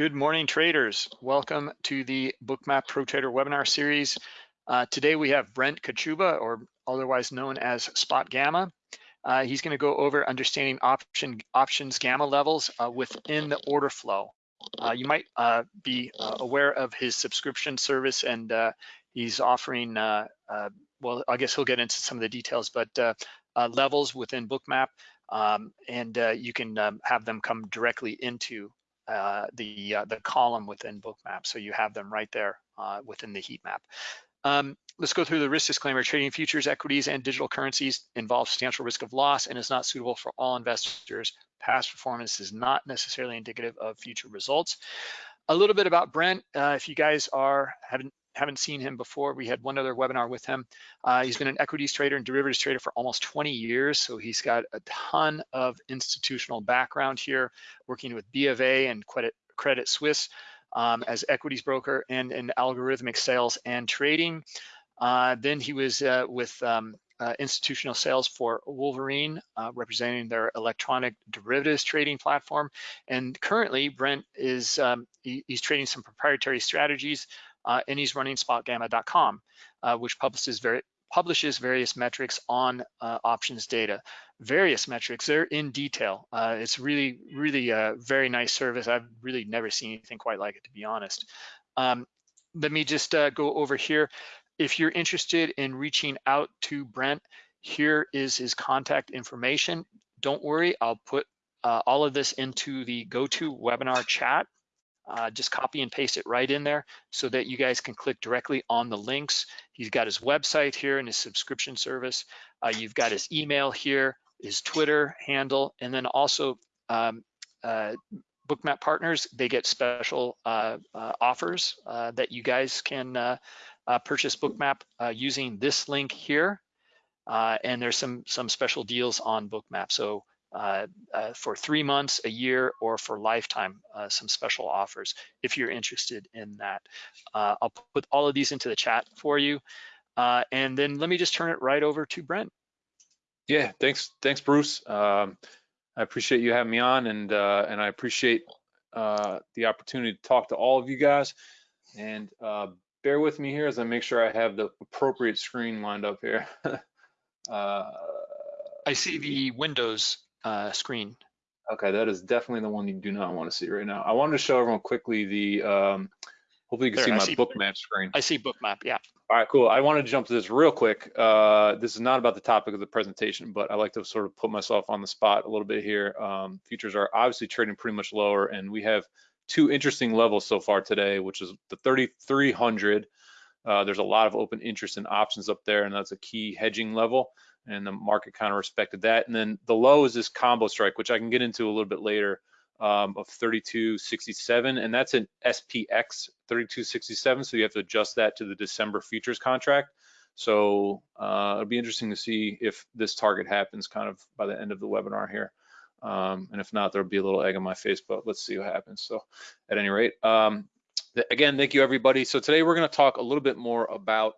Good morning, traders. Welcome to the Bookmap Pro Trader webinar series. Uh, today we have Brent Kochuba, or otherwise known as Spot Gamma. Uh, he's going to go over understanding option options gamma levels uh, within the order flow. Uh, you might uh, be uh, aware of his subscription service, and he's offering, well, I guess he'll get into some of the details, but levels within Bookmap, um, and you can um, have them come directly into uh, the uh, the column within Bookmap. So you have them right there uh, within the heat map. Um, let's go through the risk disclaimer. Trading futures, equities, and digital currencies involves substantial risk of loss and is not suitable for all investors. Past performance is not necessarily indicative of future results. A little bit about Brent. Uh, if you guys are haven't haven't seen him before, we had one other webinar with him. Uh, he's been an equities trader and derivatives trader for almost 20 years, so he's got a ton of institutional background here, working with B of A and Credit, Credit Suisse um, as equities broker and in algorithmic sales and trading. Uh, then he was uh, with um, uh, institutional sales for Wolverine, uh, representing their electronic derivatives trading platform. And currently, Brent is um, he, he's trading some proprietary strategies uh, and he's running spotgamma.com, uh, which publishes, very, publishes various metrics on uh, options data. Various metrics, they're in detail. Uh, it's really, really a very nice service. I've really never seen anything quite like it, to be honest. Um, let me just uh, go over here. If you're interested in reaching out to Brent, here is his contact information. Don't worry, I'll put uh, all of this into the GoToWebinar chat uh, just copy and paste it right in there so that you guys can click directly on the links. He's got his website here and his subscription service. Uh, you've got his email here, his Twitter handle, and then also um, uh, Bookmap partners, they get special uh, uh, offers uh, that you guys can purchase Bookmap using this link here. and there's some some special deals on Bookmap. So uh, uh, for three months, a year, or for lifetime, uh, some special offers if you're interested in that. Uh, I'll put all of these into the chat for you. Uh, and then let me just turn it right over to Brent. Yeah, thanks, thanks, Bruce. Um, I appreciate you having me on, and uh, and I appreciate the opportunity to talk to all of you guys. And bear with me here as I make sure I have the appropriate screen lined up here. I see the Windows uh, screen. Okay, that is definitely the one you do not want to see right now. I wanted to show everyone quickly the, um, hopefully you can there, see I my see, Bookmap screen. I see Bookmap, yeah. All right, cool. I wanted to jump to this real quick. Uh, this is not about the topic of the presentation, but I like to sort of put myself on the spot a little bit here. Um, futures are obviously trading pretty much lower, and we have two interesting levels so far today, which is the 3,300. Uh, there's a lot of open interest in options up there, and that's a key hedging level and the market kind of respected that. And then the low is this combo strike, which I can get into a little bit later, um, of 32.67, and that's an SPX 32.67. So you have to adjust that to the December futures contract. So uh, it'll be interesting to see if this target happens kind of by the end of the webinar here. Um, and if not, there'll be a little egg on my face, but let's see what happens. So at any rate, um, again, thank you everybody. So today we're gonna talk a little bit more about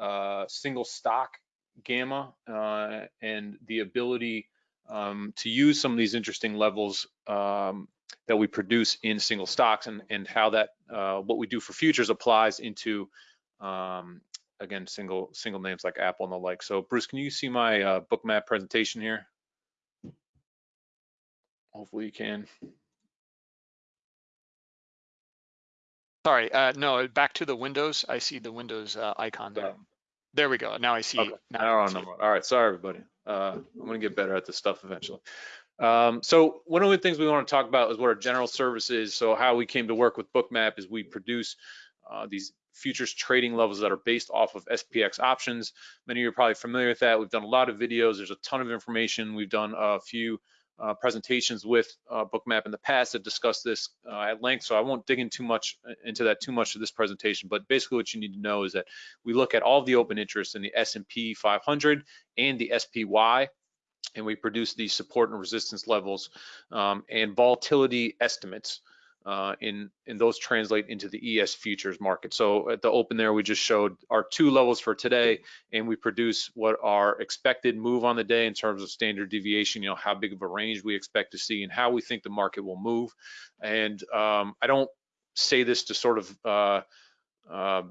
uh, single stock gamma uh, and the ability um, to use some of these interesting levels um, that we produce in single stocks and, and how that uh, what we do for futures applies into um, again single single names like Apple and the like. So Bruce, can you see my uh, bookmap presentation here? Hopefully you can. Sorry, uh, no, back to the Windows. I see the Windows uh, icon there. There we go. Now I see. Okay. Now I see. All right. Sorry, everybody. Uh, I'm going to get better at this stuff eventually. Um, so one of the things we want to talk about is what our general service is. So how we came to work with Bookmap is we produce uh, these futures trading levels that are based off of SPX options. Many of you are probably familiar with that. We've done a lot of videos. There's a ton of information. We've done a few uh, presentations with uh, Bookmap in the past that discussed this uh, at length, so I won't dig in too much uh, into that too much of this presentation. But basically, what you need to know is that we look at all the open interest in the S&P 500 and the SPY, and we produce these support and resistance levels um, and volatility estimates. Uh, in and those translate into the ES futures market. So at the open there, we just showed our two levels for today, and we produce what our expected move on the day in terms of standard deviation. You know how big of a range we expect to see and how we think the market will move. And um, I don't say this to sort of uh, uh,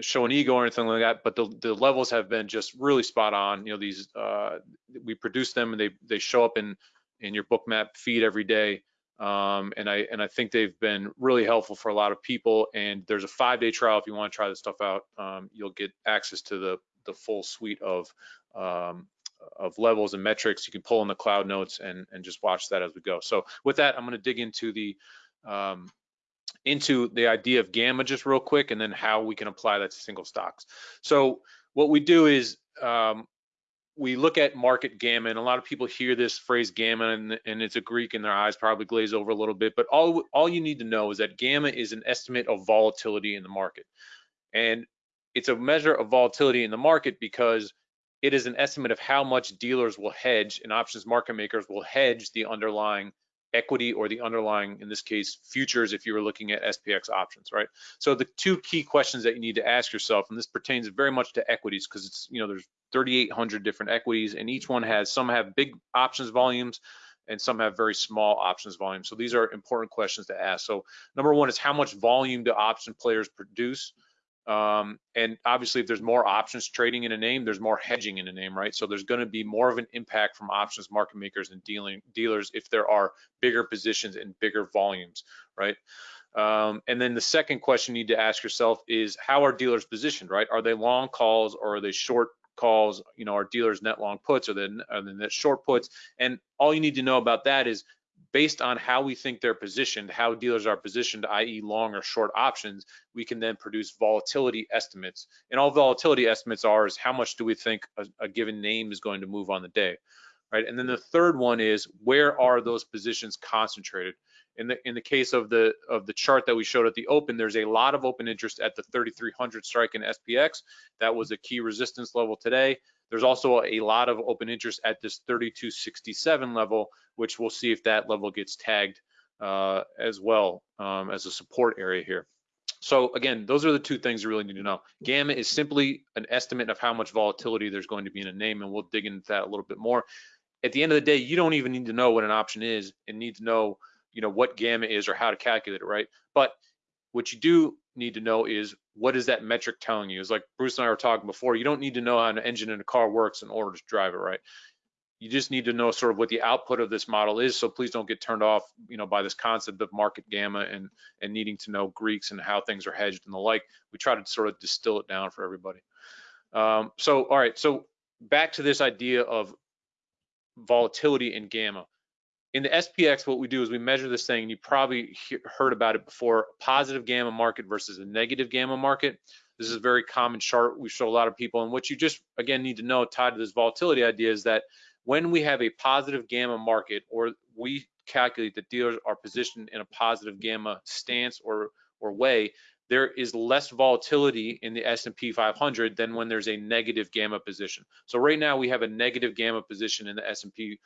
show an ego or anything like that, but the, the levels have been just really spot on. You know, these uh, we produce them and they they show up in in your bookmap feed every day. Um, and I and I think they've been really helpful for a lot of people. And there's a five day trial if you want to try this stuff out. Um, you'll get access to the the full suite of um, of levels and metrics. You can pull in the cloud notes and and just watch that as we go. So with that, I'm going to dig into the um, into the idea of gamma just real quick, and then how we can apply that to single stocks. So what we do is um, we look at market gamma, and a lot of people hear this phrase gamma, and, and, it's a Greek, and their eyes probably glaze over a little bit. But all all you need to know is that gamma is an estimate of volatility in the market, and it's a measure of volatility in the market because it is an estimate of how much dealers will hedge and options market makers will hedge the underlying equity or the underlying, in this case, futures if you were looking at SPX options, right? So the two key questions that you need to ask yourself, and this pertains very much to equities because it's, you know, there's 3,800 different equities and each one has, some have big options volumes and some have very small options volumes. So these are important questions to ask. So number one is how much volume do option players produce? Um, and obviously, if there's more options trading in a name, there's more hedging in a name, right? So there's going to be more of an impact from options market makers and dealing dealers if there are bigger positions and bigger volumes, right? Um, and then the second question you need to ask yourself is how are dealers positioned, right? Are they long calls or are they short calls? You know, are dealers net long puts or then net short puts? And all you need to know about that is based on how we think they're positioned, how dealers are positioned, i.e. long or short options, we can then produce volatility estimates. And all volatility estimates are is how much do we think a, a given name is going to move on the day, right? And then the third one is where are those positions concentrated? In the in the case of the of the chart that we showed at the open, there's a lot of open interest at the 3,300 strike in SPX. That was a key resistance level today. There's also a lot of open interest at this 3267 level, which we'll see if that level gets tagged uh, as well um, as a support area here. So again, those are the two things you really need to know. Gamma is simply an estimate of how much volatility there's going to be in a name, and we'll dig into that a little bit more. At the end of the day, you don't even need to know what an option is and need to know, you know, what gamma is or how to calculate it, right? But what you do need to know is what is that metric telling you? It's like Bruce and I were talking before, you don't need to know how an engine in a car works in order to drive it, right? You just need to know sort of what the output of this model is. So please don't get turned off, you know, by this concept of market gamma and and needing to know Greeks and how things are hedged and the like. We try to sort of distill it down for everybody. Um, so all right, so back to this idea of volatility in gamma in the SPX, what we do is we measure this thing, and you probably heard about it before, positive gamma market versus a negative gamma market. This is a very common chart we show a lot of people. And what you just, again, need to know tied to this volatility idea is that when we have a positive gamma market, or we calculate that dealers are positioned in a positive gamma stance or, or way, there is less volatility in the S&P 500 than when there's a negative gamma position. So right now we have a negative gamma position in the S&P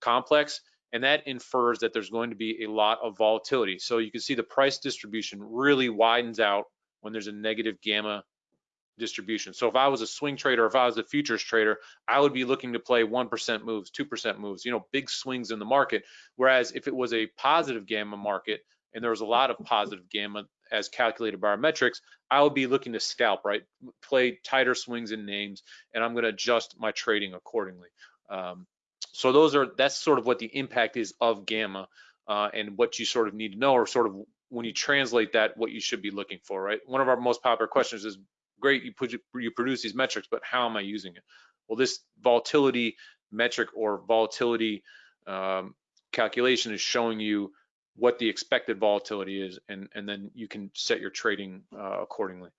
complex and that infers that there's going to be a lot of volatility. So you can see the price distribution really widens out when there's a negative gamma distribution. So if I was a swing trader, if I was a futures trader, I would be looking to play 1% moves, 2% moves, you know, big swings in the market. Whereas if it was a positive gamma market and there was a lot of positive gamma as calculated by our metrics, I would be looking to scalp, right? Play tighter swings in names, and I'm going to adjust my trading accordingly. Um, so those are that's sort of what the impact is of gamma uh, and what you sort of need to know or sort of when you translate that what you should be looking for right? One of our most popular questions is great you put you produce these metrics but how am i using it? Well this volatility metric or volatility um, calculation is showing you what the expected volatility is and and then you can set your trading uh, accordingly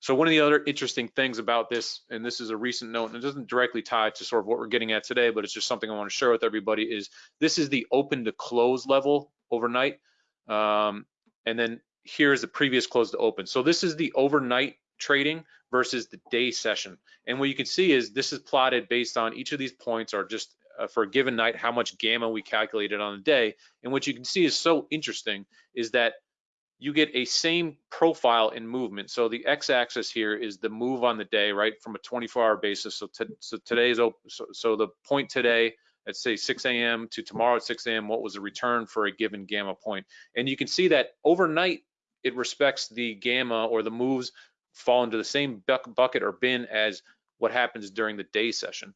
so one of the other interesting things about this, and this is a recent note, and it doesn't directly tie to sort of what we're getting at today, but it's just something I want to share with everybody, is this is the open to close level overnight. Um, and then here's the previous close to open. So this is the overnight trading versus the day session. And what you can see is this is plotted based on each of these points are just uh, for a given night, how much gamma we calculated on the day. And what you can see is so interesting is that you get a same profile in movement. So the x-axis here is the move on the day, right, from a 24-hour basis. So, so today's open, so, so the point today at say 6 a.m. to tomorrow at 6 a.m. What was the return for a given gamma point? And you can see that overnight it respects the gamma or the moves fall into the same bucket or bin as what happens during the day session.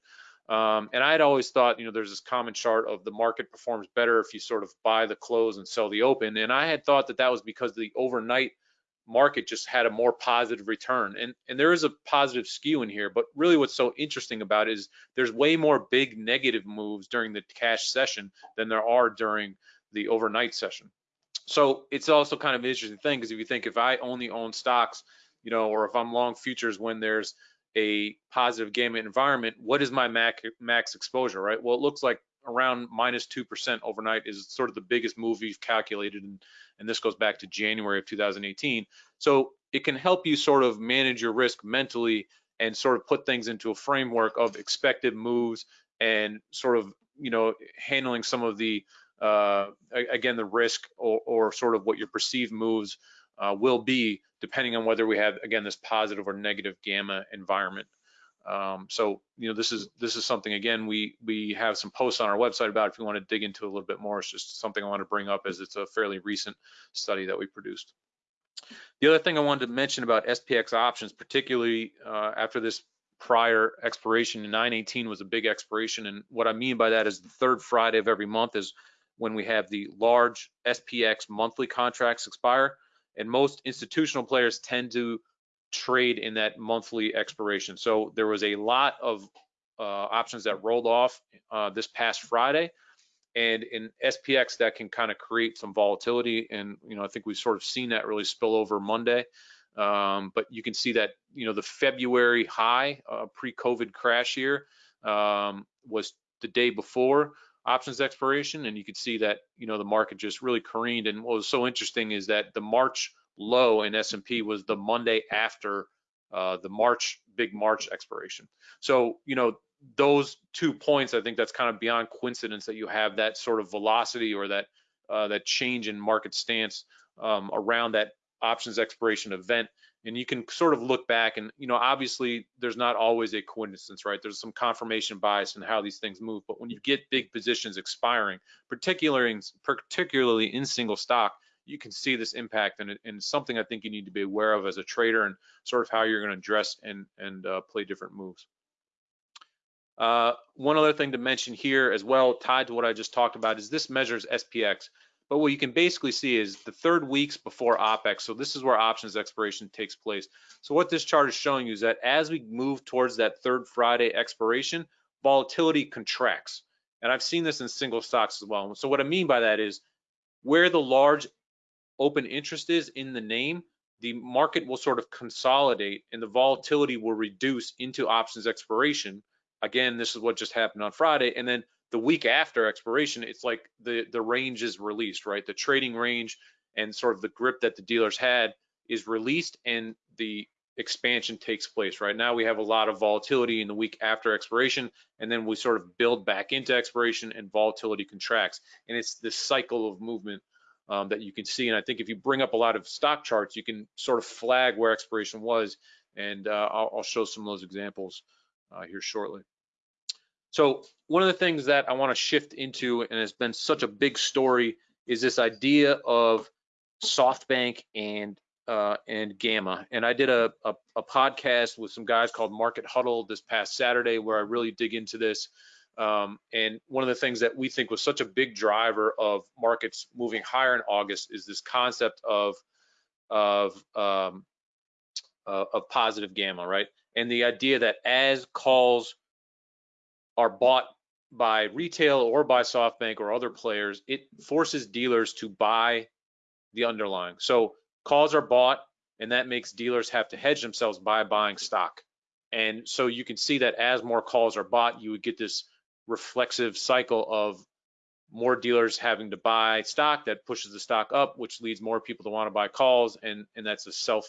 Um, and I had always thought, you know, there's this common chart of the market performs better if you sort of buy the close and sell the open. And I had thought that that was because the overnight market just had a more positive return. And, and there is a positive skew in here, but really what's so interesting about is there's way more big negative moves during the cash session than there are during the overnight session. So it's also kind of an interesting thing because if you think if I only own stocks, you know, or if I'm long futures when there's a positive gamma environment, what is my max exposure, right? Well, it looks like around minus 2% overnight is sort of the biggest move we've calculated. And, and this goes back to January of 2018. So it can help you sort of manage your risk mentally and sort of put things into a framework of expected moves and sort of, you know, handling some of the, uh, again, the risk or, or sort of what your perceived moves uh, will be depending on whether we have again this positive or negative gamma environment. Um, so you know this is this is something again we we have some posts on our website about if you want to dig into a little bit more. It's just something I want to bring up as it's a fairly recent study that we produced. The other thing I wanted to mention about SPX options, particularly uh, after this prior expiration in 918 was a big expiration, and what I mean by that is the third Friday of every month is when we have the large SPX monthly contracts expire and most institutional players tend to trade in that monthly expiration. So there was a lot of uh, options that rolled off uh, this past Friday, and in SPX that can kind of create some volatility. And you know, I think we've sort of seen that really spill over Monday. Um, but you can see that you know the February high uh, pre-COVID crash here um, was the day before options expiration and you can see that you know the market just really careened. And what was so interesting is that the March low in S&P was the Monday after uh, the March big March expiration. So you know those two points I think that's kind of beyond coincidence that you have that sort of velocity or that uh, that change in market stance um, around that options expiration event and you can sort of look back and you know obviously there's not always a coincidence right? There's some confirmation bias in how these things move but when you get big positions expiring particularly in, particularly in single stock you can see this impact and, it, and something i think you need to be aware of as a trader and sort of how you're going to address and and uh, play different moves. Uh, one other thing to mention here as well tied to what i just talked about is this measures spx but what you can basically see is the third weeks before OPEX. So this is where options expiration takes place. So what this chart is showing you is that as we move towards that third Friday expiration, volatility contracts. And I've seen this in single stocks as well. So what I mean by that is where the large open interest is in the name, the market will sort of consolidate and the volatility will reduce into options expiration. Again, this is what just happened on Friday. And then the week after expiration, it's like the the range is released, right? The trading range and sort of the grip that the dealers had is released, and the expansion takes place. Right now, we have a lot of volatility in the week after expiration, and then we sort of build back into expiration, and volatility contracts, and it's this cycle of movement. Um, that you can see, and I think if you bring up a lot of stock charts, you can sort of flag where expiration was, and uh, I'll, I'll, show some of those examples uh, here shortly. So one of the things that I want to shift into, and has been such a big story, is this idea of SoftBank and uh, and Gamma. And I did a, a, a, podcast with some guys called Market Huddle this past Saturday, where I really dig into this. Um, and one of the things that we think was such a big driver of markets moving higher in August is this concept of of um, uh, of positive gamma, right? And the idea that as calls are bought by retail or by SoftBank or other players, it forces dealers to buy the underlying. So calls are bought, and that makes dealers have to hedge themselves by buying stock. And so you can see that as more calls are bought, you would get this reflexive cycle of more dealers having to buy stock that pushes the stock up, which leads more people to want to buy calls, and and that's a self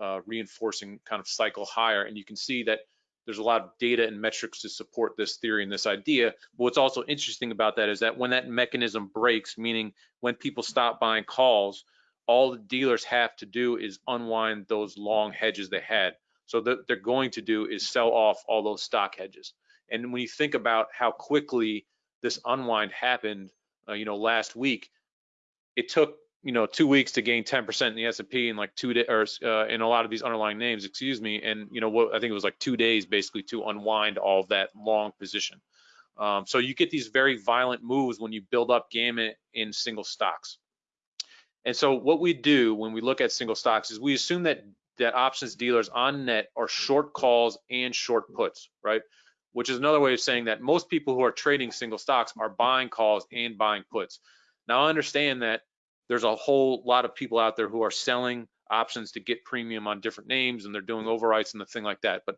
uh, reinforcing kind of cycle higher. And you can see that there's a lot of data and metrics to support this theory and this idea. But what's also interesting about that is that when that mechanism breaks, meaning when people stop buying calls, all the dealers have to do is unwind those long hedges they had. So that they're going to do is sell off all those stock hedges. And when you think about how quickly this unwind happened, uh, you know, last week, it took you know two weeks to gain 10% in the S&P and like two days or uh, in a lot of these underlying names, excuse me, and you know what I think it was like two days basically to unwind all of that long position. Um, so you get these very violent moves when you build up gamma in single stocks. And so what we do when we look at single stocks is we assume that that options dealers on net are short calls and short puts, right? Which is another way of saying that most people who are trading single stocks are buying calls and buying puts. Now I understand that there's a whole lot of people out there who are selling options to get premium on different names and they're doing overwrites and the thing like that. But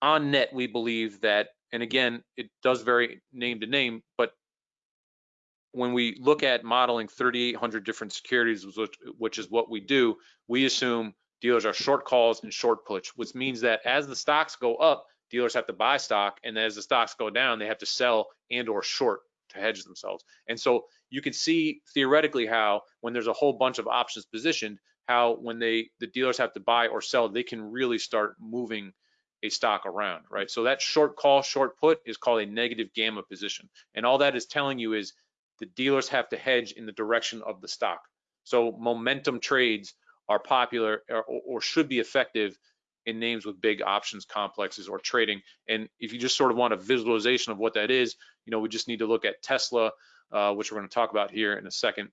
on net, we believe that, and again, it does vary name to name, but when we look at modeling 3,800 different securities, which, which is what we do, we assume dealers are short calls and short puts, which means that as the stocks go up, dealers have to buy stock, and as the stocks go down, they have to sell and or short to hedge themselves. And so you can see theoretically how when there's a whole bunch of options positioned, how when they the dealers have to buy or sell, they can really start moving a stock around, right? So that short call, short put is called a negative gamma position. And all that is telling you is the dealers have to hedge in the direction of the stock. So momentum trades are popular or, or should be effective in names with big options complexes or trading. And if you just sort of want a visualization of what that is, you know, we just need to look at Tesla, uh, which we're going to talk about here in a second.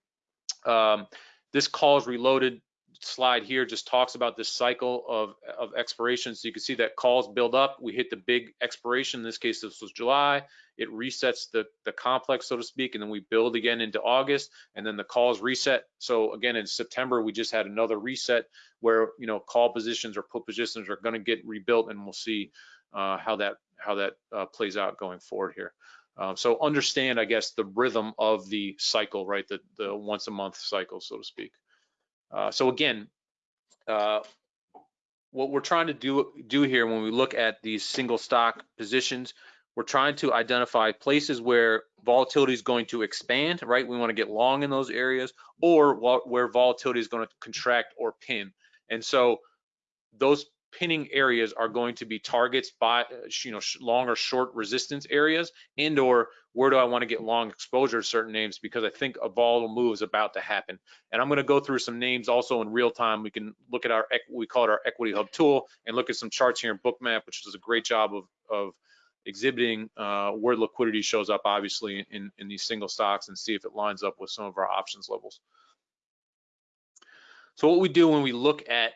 Um, this is reloaded slide here just talks about this cycle of, of expiration. So you can see that calls build up. We hit the big expiration. In this case, this was July. It resets the, the complex, so to speak, and then we build again into August, and then the calls reset. So again, in September, we just had another reset where you know call positions or put positions are going to get rebuilt, and we'll see uh, how that how that uh, plays out going forward here. Um, so understand, I guess, the rhythm of the cycle, right? The the once a month cycle, so to speak. Uh, so again, uh, what we're trying to do, do here when we look at these single stock positions, we're trying to identify places where volatility is going to expand, right? We want to get long in those areas or where volatility is going to contract or pin. And so those pinning areas are going to be targets by you know long or short resistance areas and or where do I want to get long exposure to certain names because I think a volatile move is about to happen. And I'm going to go through some names also in real time. We can look at our we call it our equity hub tool and look at some charts here in bookmap which does a great job of of exhibiting uh, where liquidity shows up obviously in in these single stocks and see if it lines up with some of our options levels. So what we do when we look at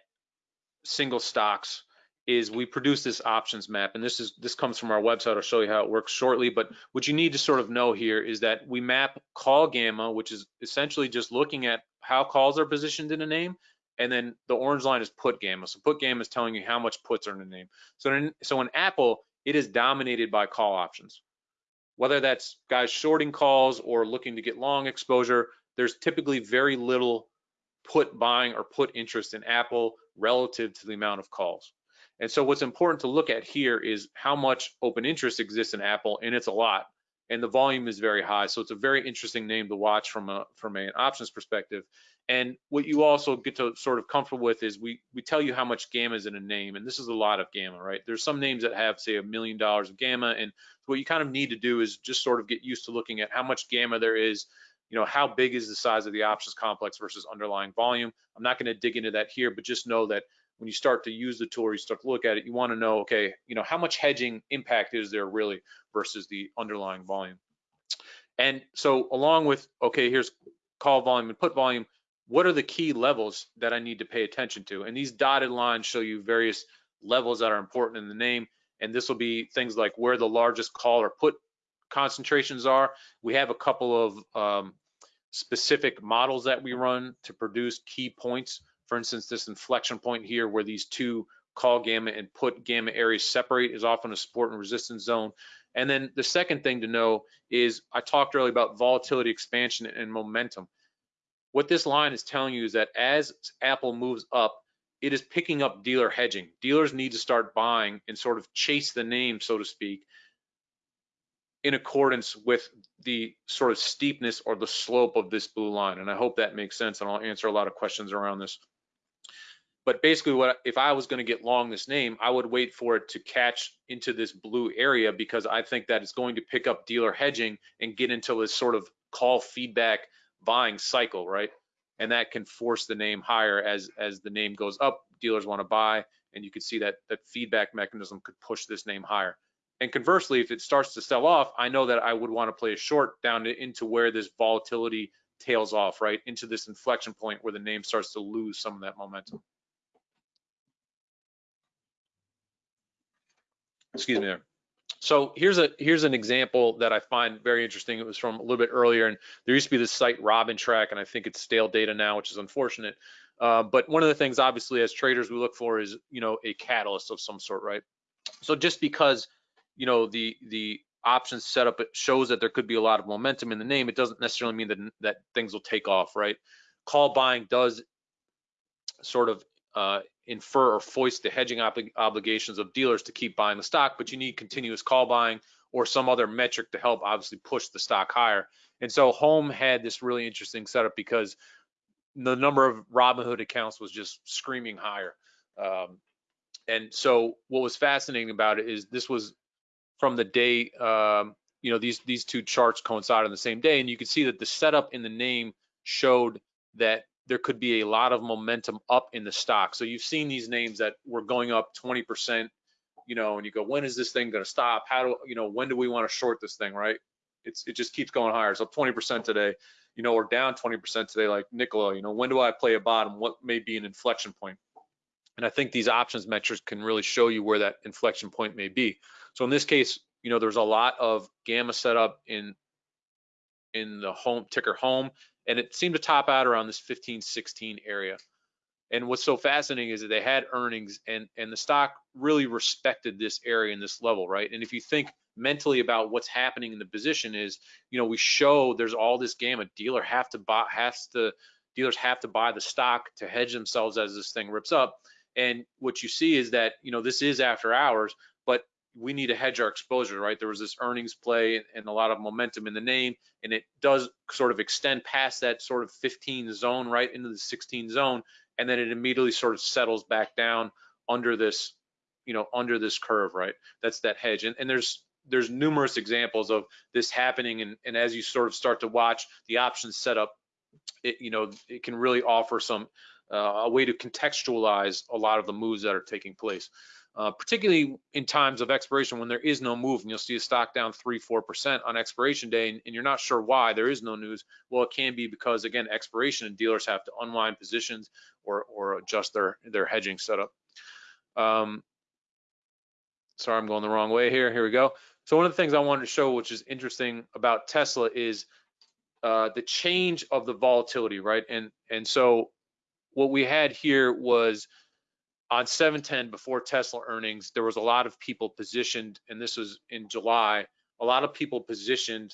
single stocks is we produce this options map. And this is this comes from our website. I'll show you how it works shortly. But what you need to sort of know here is that we map call gamma which is essentially just looking at how calls are positioned in a name. And then the orange line is put gamma. So put gamma is telling you how much puts are in a name. So in, so in apple it is dominated by call options. Whether that's guys shorting calls or looking to get long exposure there's typically very little put buying or put interest in apple relative to the amount of calls. And so what's important to look at here is how much open interest exists in Apple, and it's a lot, and the volume is very high. So it's a very interesting name to watch from a from an options perspective. And what you also get to sort of comfortable with is we we tell you how much gamma is in a name, and this is a lot of gamma, right? There's some names that have say a million dollars of gamma, and what you kind of need to do is just sort of get used to looking at how much gamma there is you know, how big is the size of the options complex versus underlying volume? I'm not going to dig into that here, but just know that when you start to use the tool or you start to look at it, you want to know, okay, you know, how much hedging impact is there really versus the underlying volume? And so along with, okay, here's call volume and put volume, what are the key levels that I need to pay attention to? And these dotted lines show you various levels that are important in the name. And this will be things like where the largest call or put concentrations are. We have a couple of um, specific models that we run to produce key points. For instance, this inflection point here where these two call gamma and put gamma areas separate is often a support and resistance zone. And then the second thing to know is I talked earlier about volatility expansion and momentum. What this line is telling you is that as Apple moves up, it is picking up dealer hedging. Dealers need to start buying and sort of chase the name, so to speak, in accordance with the sort of steepness or the slope of this blue line. And I hope that makes sense and I'll answer a lot of questions around this. But basically what if I was gonna get long this name, I would wait for it to catch into this blue area because I think that it's going to pick up dealer hedging and get into this sort of call feedback buying cycle, right? And that can force the name higher as as the name goes up, dealers wanna buy, and you can see that that feedback mechanism could push this name higher. And conversely, if it starts to sell off, I know that I would want to play a short down to, into where this volatility tails off, right? Into this inflection point where the name starts to lose some of that momentum. Excuse me there. So here's a here's an example that I find very interesting. It was from a little bit earlier, and there used to be this site Robin Track, and I think it's stale data now, which is unfortunate. Uh, but one of the things, obviously, as traders, we look for is you know a catalyst of some sort, right? So just because you know the the options setup it shows that there could be a lot of momentum in the name. It doesn't necessarily mean that that things will take off right? Call buying does sort of uh, infer or foist the hedging ob obligations of dealers to keep buying the stock but you need continuous call buying or some other metric to help obviously push the stock higher. And so home had this really interesting setup because the number of robinhood accounts was just screaming higher. Um, and so what was fascinating about it is this was from the day, um, you know, these these two charts coincide on the same day, and you can see that the setup in the name showed that there could be a lot of momentum up in the stock. So you've seen these names that were going up 20%, you know, and you go, when is this thing going to stop? How do you know when do we want to short this thing, right? It's it just keeps going higher. So 20% today, you know, or down 20% today, like Nikola, you know, when do I play a bottom? What may be an inflection point? And I think these options metrics can really show you where that inflection point may be. So in this case, you know, there's a lot of gamma setup in in the home ticker home, and it seemed to top out around this 15, 16 area. And what's so fascinating is that they had earnings and and the stock really respected this area and this level, right? And if you think mentally about what's happening in the position is, you know, we show there's all this gamma. Dealer have to buy has to dealers have to buy the stock to hedge themselves as this thing rips up. And what you see is that, you know, this is after hours, but we need to hedge our exposure, right? There was this earnings play and a lot of momentum in the name, and it does sort of extend past that sort of 15 zone, right into the 16 zone, and then it immediately sort of settles back down under this, you know, under this curve, right? That's that hedge, and, and there's there's numerous examples of this happening, and, and as you sort of start to watch the options setup, it you know it can really offer some a way to contextualize a lot of the moves that are taking place uh, particularly in times of expiration when there is no move and you'll see a stock down three, four percent on expiration day and, and, you're not sure why there is no news. Well, it can be because again, expiration and dealers have to unwind positions or, or adjust their, their hedging setup. Um, sorry, I'm going the wrong way here. Here we go. So one of the things I wanted to show, which is interesting about Tesla is uh, the change of the volatility, right? And, and so what we had here was on 710 before Tesla earnings, there was a lot of people positioned, and this was in July, a lot of people positioned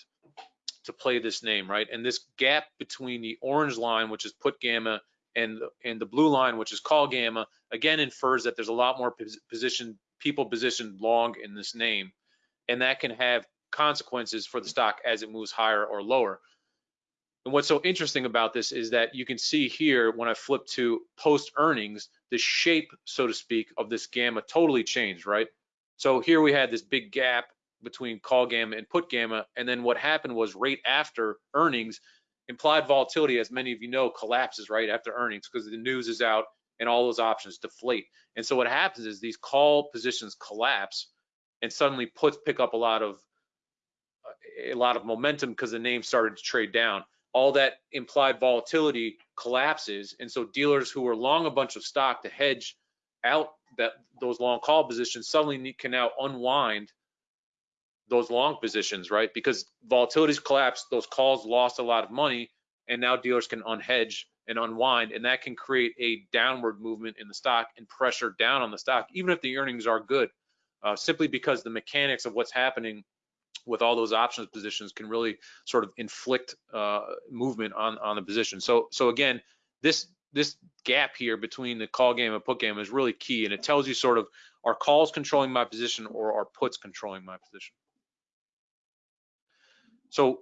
to play this name, right? And this gap between the orange line, which is put gamma, and and the blue line, which is call gamma, again infers that there's a lot more position people positioned long in this name, and that can have consequences for the stock as it moves higher or lower. And what's so interesting about this is that you can see here when I flip to post earnings, the shape, so to speak, of this gamma totally changed, right? So here we had this big gap between call gamma and put gamma. And then what happened was right after earnings, implied volatility, as many of you know, collapses right after earnings because the news is out and all those options deflate. And so what happens is these call positions collapse and suddenly puts pick up a lot of a lot of momentum because the name started to trade down all that implied volatility collapses. And so dealers who are long a bunch of stock to hedge out that those long call positions suddenly can now unwind those long positions, right? Because volatility's collapsed, those calls lost a lot of money, and now dealers can unhedge and unwind, and that can create a downward movement in the stock and pressure down on the stock, even if the earnings are good, uh, simply because the mechanics of what's happening with all those options positions can really sort of inflict uh, movement on on the position. So so again, this this gap here between the call gamma and put gamma is really key, and it tells you sort of are calls controlling my position or are puts controlling my position. So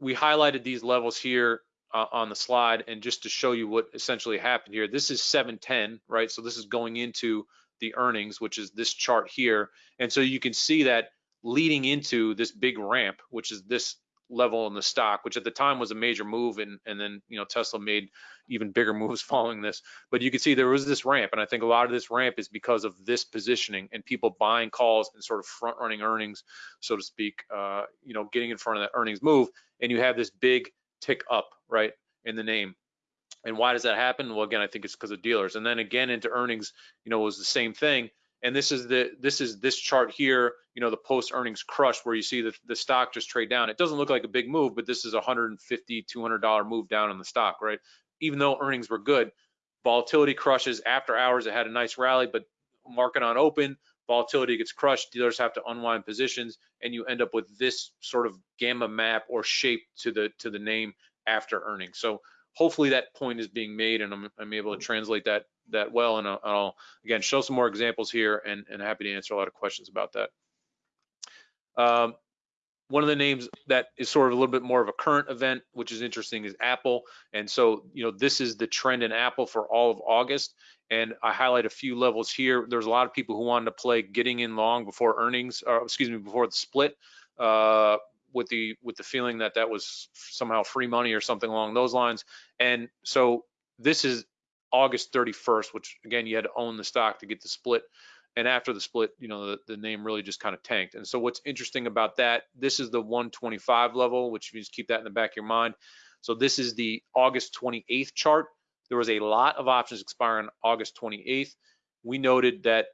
we highlighted these levels here uh, on the slide and just to show you what essentially happened here. This is 710, right? So this is going into the earnings, which is this chart here. And so you can see that leading into this big ramp, which is this level in the stock, which at the time was a major move, and and then you know Tesla made even bigger moves following this. But you can see there was this ramp, and I think a lot of this ramp is because of this positioning and people buying calls and sort of front running earnings, so to speak. Uh, you know, getting in front of that earnings move, and you have this big tick up, right, in the name. And why does that happen? Well, again, I think it's because of dealers. And then again into earnings, you know, was the same thing. And this is the this is this chart here, you know, the post earnings crush where you see the, the stock just trade down. It doesn't look like a big move, but this is a 150, 200 dollar move down in the stock, right? Even though earnings were good, volatility crushes after hours. It had a nice rally, but market on open, volatility gets crushed. Dealers have to unwind positions, and you end up with this sort of gamma map or shape to the to the name after earnings. So hopefully that point is being made and I'm, I'm able to translate that that well and I'll, I'll, again show some more examples here and, and happy to answer a lot of questions about that. Um, one of the names that is sort of a little bit more of a current event, which is interesting, is Apple. And so, you know, this is the trend in Apple for all of August. And I highlight a few levels here. There's a lot of people who wanted to play getting in long before earnings, or excuse me, before the split. Uh, with the with the feeling that that was somehow free money or something along those lines. And so this is August 31st, which again you had to own the stock to get the split. And after the split, you know the, the name really just kind of tanked. And so what's interesting about that, this is the 125 level, which you just keep that in the back of your mind. So this is the August 28th chart. There was a lot of options expiring August 28th. We noted that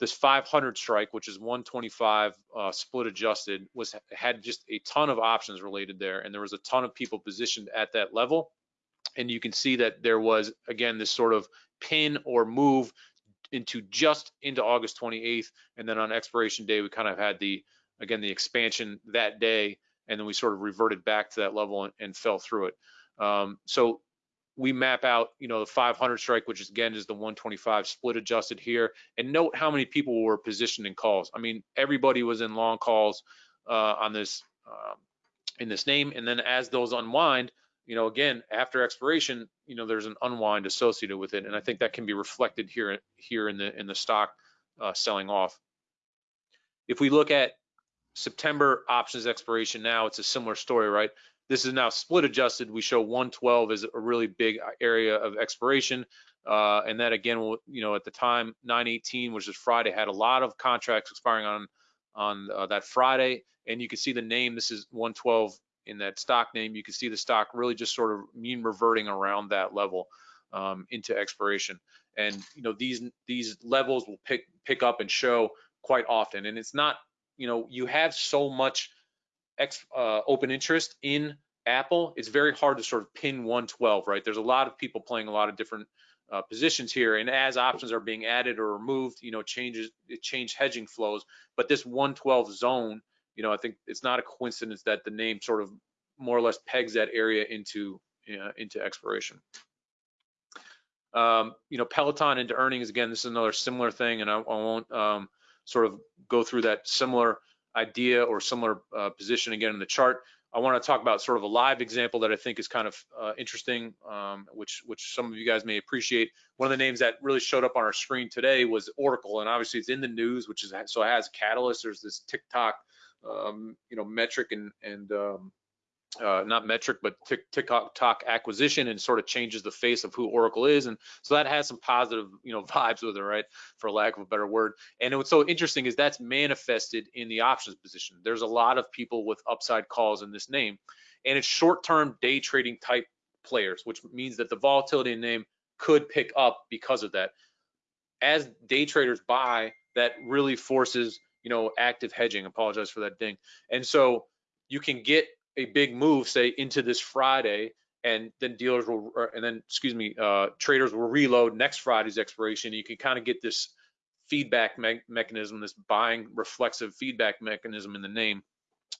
this 500 strike, which is 125 uh, split adjusted, was had just a ton of options related there, and there was a ton of people positioned at that level. And you can see that there was again this sort of pin or move into just into August 28th, and then on expiration day we kind of had the again the expansion that day, and then we sort of reverted back to that level and, and fell through it. Um, so we map out, you know, the 500 strike, which is again is the 125 split adjusted here, and note how many people were positioned in calls. I mean, everybody was in long calls uh, on this um, in this name, and then as those unwind, you know, again after expiration, you know, there's an unwind associated with it, and I think that can be reflected here here in the in the stock uh, selling off. If we look at September options expiration now, it's a similar story, right? This is now split adjusted. We show 112 as a really big area of expiration. Uh, and that again, will, you know, at the time, 918, which is Friday, had a lot of contracts expiring on on uh, that Friday. And you can see the name. This is 112 in that stock name. You can see the stock really just sort of mean reverting around that level um, into expiration. And you know, these these levels will pick pick up and show quite often. And it's not, you know, you have so much ex, uh, open interest in Apple, it's very hard to sort of pin 112, right? There's a lot of people playing a lot of different uh, positions here, and as options are being added or removed, you know, changes it hedging flows. But this 112 zone, you know, I think it's not a coincidence that the name sort of more or less pegs that area into uh, into expiration. Um, you know, Peloton into earnings again. This is another similar thing, and I, I won't um, sort of go through that similar idea or similar uh, position again in the chart. I want to talk about sort of a live example that I think is kind of uh, interesting, um, which which some of you guys may appreciate. One of the names that really showed up on our screen today was Oracle, and obviously it's in the news, which is so it has Catalyst. There's this TikTok, um, you know, metric and and um, uh, not metric, but TikTok acquisition and sort of changes the face of who Oracle is. And so that has some positive, you know, vibes with it, right? For lack of a better word. And what's so interesting is that's manifested in the options position. There's a lot of people with upside calls in this name, and it's short-term day trading type players, which means that the volatility in name could pick up because of that. As day traders buy, that really forces, you know, active hedging. Apologize for that ding. And so you can get a big move, say into this Friday, and then dealers will, and then excuse me, uh, traders will reload next Friday's expiration. You can kind of get this feedback me mechanism, this buying reflexive feedback mechanism in the name.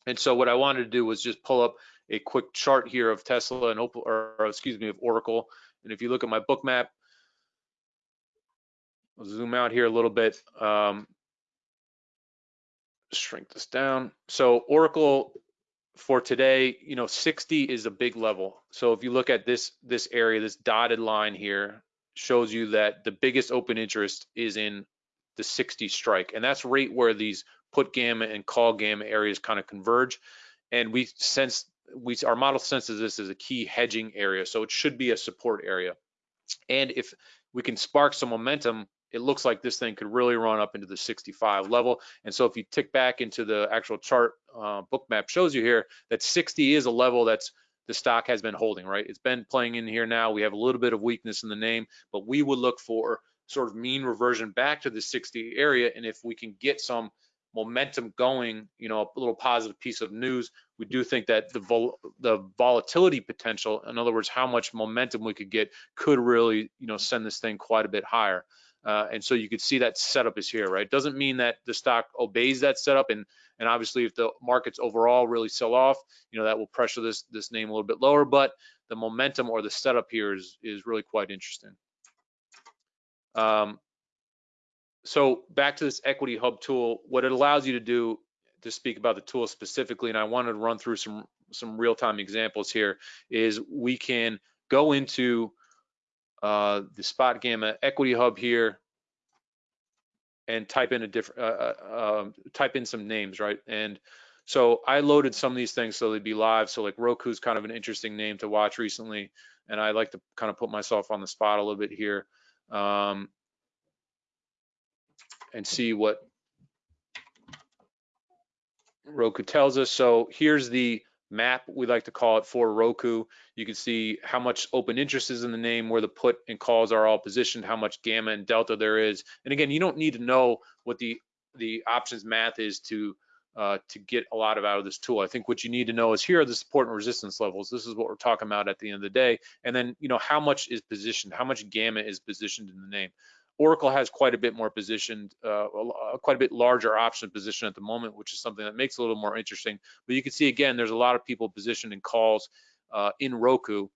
And so what I wanted to do was just pull up a quick chart here of Tesla and Opal, or, excuse me, of Oracle. And if you look at my Bookmap, I'll zoom out here a little bit. Um, shrink this down. So Oracle for today, you know, 60 is a big level. So if you look at this this area, this dotted line here shows you that the biggest open interest is in the 60 strike, and that's right where these put gamma and call gamma areas kind of converge. And we sense we our model senses this as a key hedging area, so it should be a support area. And if we can spark some momentum it looks like this thing could really run up into the 65 level. And so if you tick back into the actual chart uh, Bookmap shows you here that 60 is a level that's the stock has been holding, right? It's been playing in here now. We have a little bit of weakness in the name, but we would look for sort of mean reversion back to the 60 area. And if we can get some momentum going, you know, a little positive piece of news, we do think that the vol the volatility potential, in other words, how much momentum we could get, could really, you know, send this thing quite a bit higher. Uh, and so you could see that setup is here, right? Doesn't mean that the stock obeys that setup. And, and obviously if the markets overall really sell off, you know, that will pressure this, this name a little bit lower, but the momentum or the setup here is, is really quite interesting. Um, so back to this equity hub tool, what it allows you to do to speak about the tool specifically, and I wanted to run through some, some real-time examples here, is we can go into uh, the SpotGamma equity hub here and type in a different, uh, uh, um, type in some names, right? And so I loaded some of these things so they'd be live. So like Roku's kind of an interesting name to watch recently. And I like to kind of put myself on the spot a little bit here um, and see what Roku tells us. So here's the map, we like to call it for Roku. You can see how much open interest is in the name, where the put and calls are all positioned, how much gamma and delta there is. And again, you don't need to know what the the options math is to uh, to get a lot of out of this tool. I think what you need to know is here are the support and resistance levels. This is what we're talking about at the end of the day. And then, you know, how much is positioned, how much gamma is positioned in the name. Oracle has quite a bit more positioned, uh, quite a bit larger option position at the moment, which is something that makes a little more interesting. But you can see again, there's a lot of people positioned in calls uh, in Roku.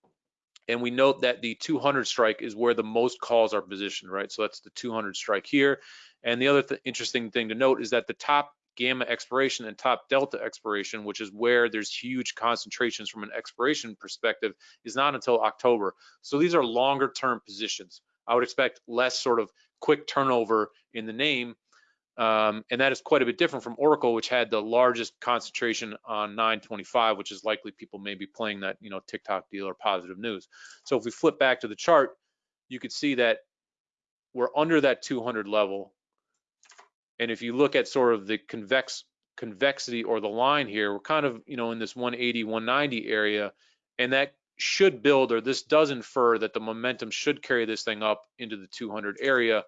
And we note that the 200 strike is where the most calls are positioned, right? So that's the 200 strike here. And the other th interesting thing to note is that the top gamma expiration and top delta expiration, which is where there's huge concentrations from an expiration perspective, is not until October. So these are longer term positions. I would expect less sort of quick turnover in the name. Um, and that is quite a bit different from Oracle, which had the largest concentration on 925, which is likely people may be playing that, you know, TikTok deal or positive news. So if we flip back to the chart, you could see that we're under that 200 level. And if you look at sort of the convex convexity or the line here, we're kind of, you know, in this 180, 190 area, and that should build, or this does infer that the momentum should carry this thing up into the 200 area,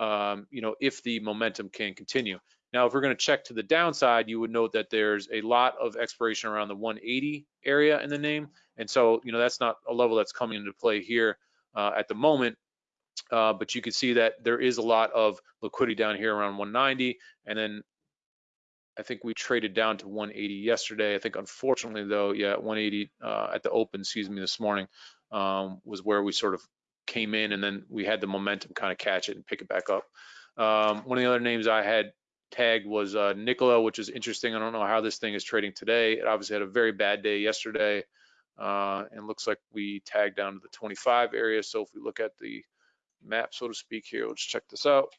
um, you know, if the momentum can continue. Now, if we're going to check to the downside, you would note that there's a lot of expiration around the 180 area in the name. And so, you know, that's not a level that's coming into play here uh, at the moment. Uh, but you can see that there is a lot of liquidity down here around 190. And then I think we traded down to 180 yesterday. I think unfortunately though, yeah, 180 uh, at the open, excuse me, this morning um, was where we sort of came in and then we had the momentum kind of catch it and pick it back up. Um, one of the other names I had tagged was uh, Nikola, which is interesting. I don't know how this thing is trading today. It obviously had a very bad day yesterday uh, and looks like we tagged down to the 25 area. So if we look at the map, so to speak here, let's check this out.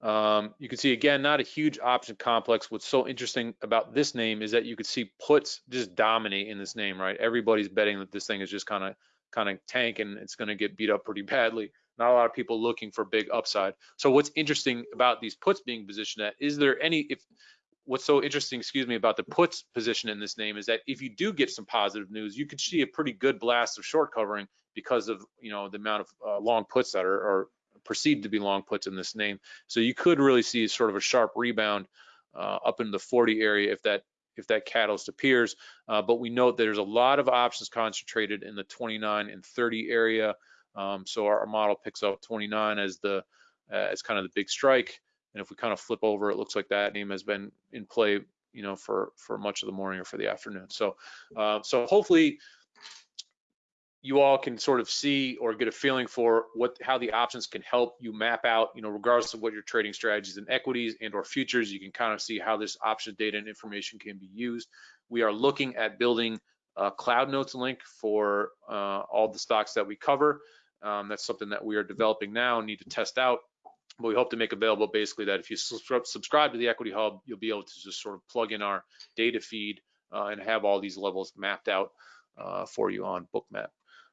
Um, you can see again, not a huge option complex. What's so interesting about this name is that you could see puts just dominate in this name, right? Everybody's betting that this thing is just kind of kind of tank and it's going to get beat up pretty badly. Not a lot of people looking for big upside. So what's interesting about these puts being positioned at, is there any, if what's so interesting, excuse me, about the puts position in this name is that if you do get some positive news, you could see a pretty good blast of short covering because of, you know, the amount of uh, long puts that are, are perceived to be long puts in this name. So you could really see sort of a sharp rebound uh, up in the 40 area if that if that catalyst appears. Uh, but we note that there's a lot of options concentrated in the 29 and 30 area. Um, so our, our, model picks up 29 as the uh, as kind of the big strike. And if we kind of flip over, it looks like that name has been in play, you know, for for much of the morning or for the afternoon. So uh, so hopefully you all can sort of see or get a feeling for what how the options can help you map out, you know, regardless of what your trading strategies and equities and or futures, you can kind of see how this option data and information can be used. We are looking at building a Cloud Notes link for uh, all the stocks that we cover. Um, that's something that we are developing now and need to test out. But we hope to make available basically that if you subscribe to the Equity Hub, you'll be able to just sort of plug in our data feed uh, and have all these levels mapped out uh, for you on Bookmap.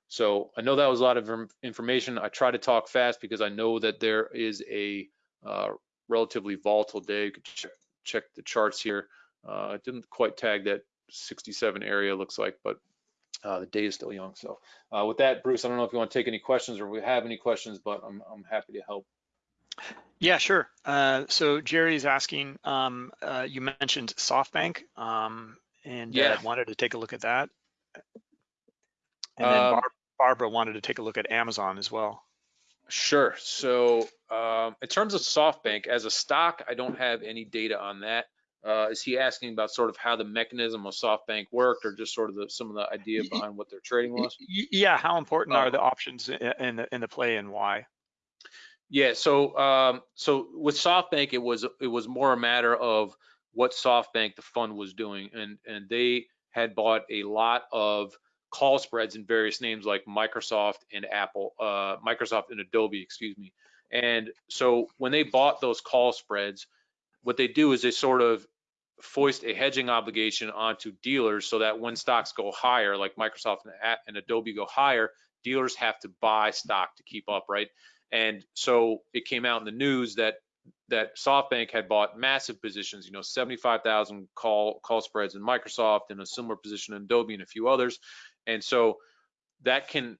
So I know that was a lot of information. I try to talk fast because I know that there is a uh, relatively volatile day. You could check, check the charts here. Uh, it didn't quite tag that 67 area looks like, but uh, the day is still young. So uh, with that, Bruce, I don't know if you want to take any questions or we have any questions, but I'm, I'm happy to help. Yeah, sure. Uh, so Jerry is asking, um, uh, you mentioned SoftBank um, and uh, yeah. wanted to take a look at that. And then um, Bar Barbara wanted to take a look at Amazon as well. Sure. So um, in terms of SoftBank as a stock, I don't have any data on that. Uh, is he asking about sort of how the mechanism of SoftBank worked, or just sort of the, some of the idea behind what their trading was? Yeah, how important are the options in the in the play and why? Yeah, so um, so with SoftBank, it was it was more a matter of what SoftBank the fund was doing, and and they had bought a lot of call spreads in various names like Microsoft and Apple, uh, Microsoft and Adobe, excuse me. And so when they bought those call spreads, what they do is they sort of foist a hedging obligation onto dealers so that when stocks go higher, like Microsoft and Adobe go higher, dealers have to buy stock to keep up, right? And so it came out in the news that that SoftBank had bought massive positions, you know, 75,000 call call spreads in Microsoft and a similar position in Adobe and a few others. And so that can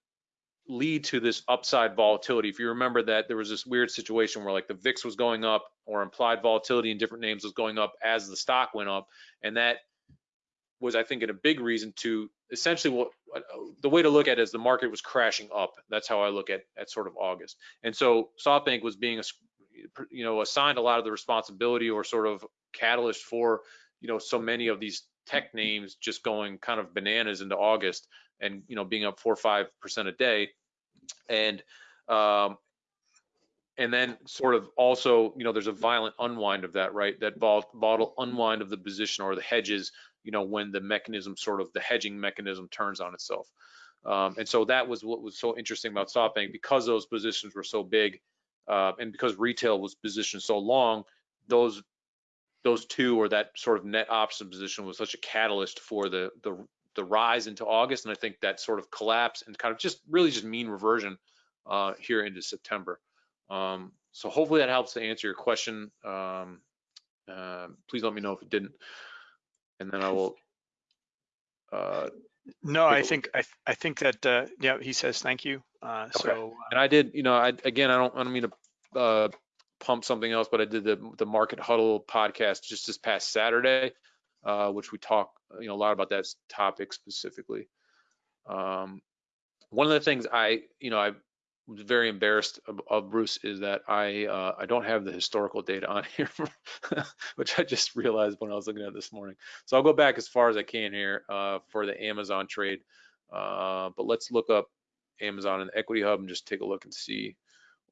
lead to this upside volatility. If you remember that there was this weird situation where like the VIX was going up or implied volatility in different names was going up as the stock went up. And that was, I think, in a big reason to essentially what uh, the way to look at it is the market was crashing up. That's how I look at at sort of August. And so SoftBank was being, you know, assigned a lot of the responsibility or sort of catalyst for, you know, so many of these tech names just going kind of bananas into August and you know being up four or five percent a day, and um, and then sort of also you know there's a violent unwind of that right? That volatile unwind of the position or the hedges you know when the mechanism sort of the hedging mechanism turns on itself. Um, and so that was what was so interesting about SoftBank. Because those positions were so big uh, and because retail was positioned so long, those those two or that sort of net option position was such a catalyst for the the the rise into August, and I think that sort of collapse and kind of just really just mean reversion uh, here into September. Um, so hopefully that helps to answer your question. Um, uh, please let me know if it didn't, and then I will. Uh, no, I think I, I think that uh, yeah, he says thank you. Uh, okay. So uh, and I did, you know, I again I don't I don't mean to uh, pump something else, but I did the the Market Huddle podcast just this past Saturday, uh, which we talk you know a lot about that topic specifically. Um, one of the things I you know I was very embarrassed of, of Bruce is that I uh, I don't have the historical data on here, which I just realized when I was looking at this morning. So I'll go back as far as I can here uh, for the Amazon trade. Uh, but let's look up Amazon and Equity Hub and just take a look and see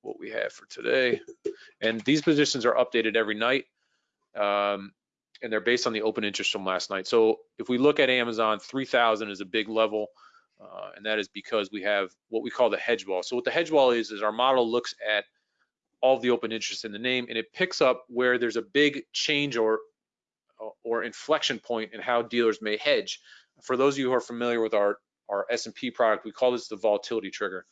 what we have for today. And these positions are updated every night. Um, and they're based on the open interest from last night. So if we look at Amazon, 3,000 is a big level. Uh, and that is because we have what we call the hedge wall. So what the hedge wall is, is our model looks at all the open interest in the name and it picks up where there's a big change or or inflection point in how dealers may hedge. For those of you who are familiar with our, our S&P product, we call this the volatility trigger.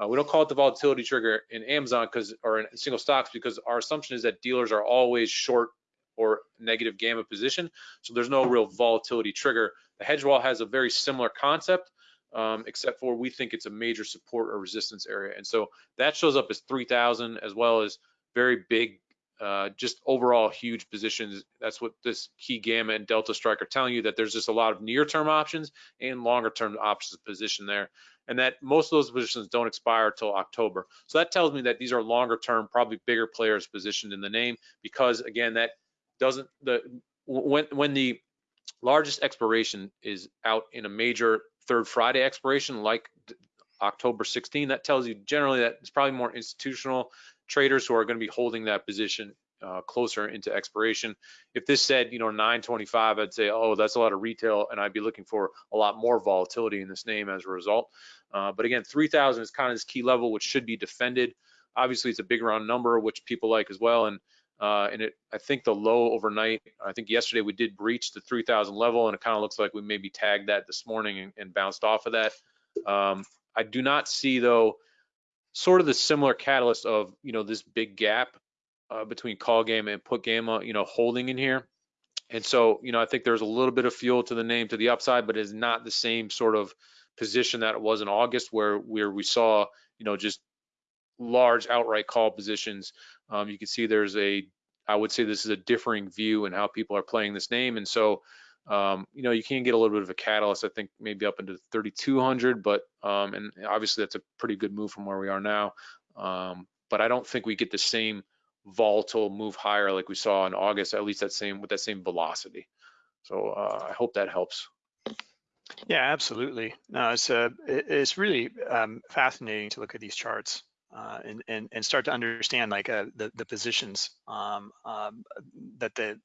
Uh, we don't call it the volatility trigger in Amazon because or in single stocks because our assumption is that dealers are always short or negative gamma position. So there's no real volatility trigger. The hedge wall has a very similar concept, um, except for we think it's a major support or resistance area. And so that shows up as 3,000 as well as very big, uh, just overall huge positions. That's what this key gamma and delta strike are telling you that there's just a lot of near term options and longer term options position there and that most of those positions don't expire until October. So that tells me that these are longer term, probably bigger players positioned in the name because again, that doesn't the when when the largest expiration is out in a major third Friday expiration like October 16. That tells you generally that it's probably more institutional traders who are going to be holding that position uh, closer into expiration. If this said, you know, 925, I'd say, oh, that's a lot of retail, and I'd be looking for a lot more volatility in this name as a result. Uh, but again, 3,000 is kind of this key level, which should be defended. Obviously, it's a big round number, which people like as well. And uh, and it, I think the low overnight, I think yesterday we did breach the 3,000 level, and it kind of looks like we maybe tagged that this morning and, and bounced off of that. Um, I do not see though, sort of the similar catalyst of you know this big gap uh, between call gamma and put gamma, you know, holding in here. And so, you know, I think there's a little bit of fuel to the name to the upside, but it's not the same sort of position that it was in August where where we saw, you know, just large outright call positions. Um, you can see there's a, I would say this is a differing view in how people are playing this name. And so, um, you know, you can get a little bit of a catalyst, I think maybe up into 3,200, but, um, and obviously that's a pretty good move from where we are now. Um, but I don't think we get the same volatile move higher like we saw in August, at least that same with that same velocity. So uh, I hope that helps. Yeah, absolutely. No, it's uh, it's really um, fascinating to look at these charts uh, and, and and start to understand like uh, the the positions um, um, that the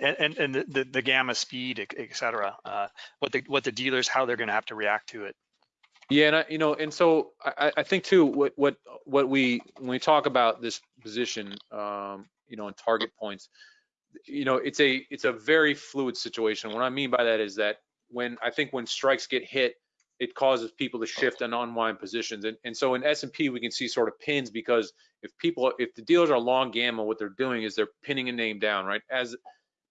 and and the, the gamma speed, et cetera, uh, what the what the dealers how they're going to have to react to it. Yeah, and I, you know, and so I, I think too, what what what we when we talk about this position, um, you know, and target points, you know, it's a it's a very fluid situation. What I mean by that is that when I think when strikes get hit, it causes people to shift and unwind positions. And, and so in S&P, we can see sort of pins because if people, if the dealers are long gamma, what they're doing is they're pinning a name down, right? As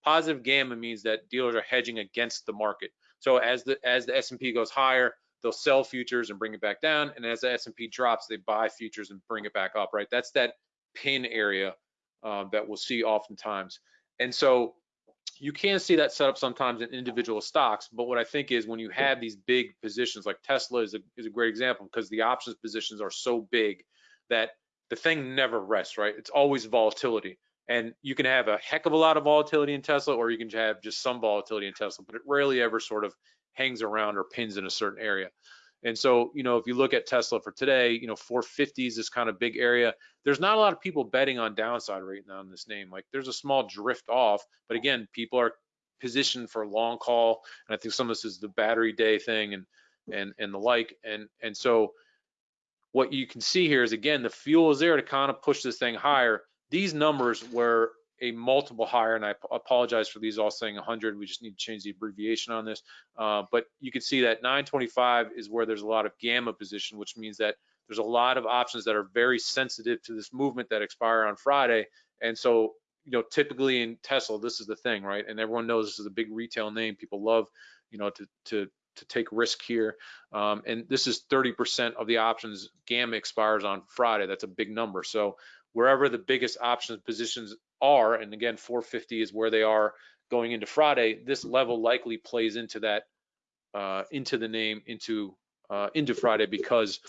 positive gamma means that dealers are hedging against the market. So as the as the S&P goes higher, they'll sell futures and bring it back down. And as the S&P drops, they buy futures and bring it back up, right? That's that pin area uh, that we'll see oftentimes. And so you can see that set up sometimes in individual stocks, but what I think is when you have these big positions, like Tesla is a, is a great example because the options positions are so big that the thing never rests, right? It's always volatility. And you can have a heck of a lot of volatility in Tesla, or you can have just some volatility in Tesla, but it rarely ever sort of hangs around or pins in a certain area. And so, you know, if you look at Tesla for today, you know, 450 is this kind of big area. There's not a lot of people betting on downside right now in this name. Like there's a small drift off, but again, people are positioned for long call. And I think some of this is the battery day thing and and and the like. And and so what you can see here is again, the fuel is there to kind of push this thing higher. These numbers were a multiple higher, and I apologize for these all saying 100. We just need to change the abbreviation on this. Uh, but you can see that 925 is where there's a lot of gamma position, which means that there's a lot of options that are very sensitive to this movement that expire on Friday. And so, you know, typically in Tesla, this is the thing, right? And everyone knows this is a big retail name. People love, you know, to to to take risk here. Um, and this is 30% of the options gamma expires on Friday. That's a big number. So wherever the biggest options positions are, and again, 450 is where they are going into Friday, this level likely plays into that, uh, into the name, into uh, into Friday because,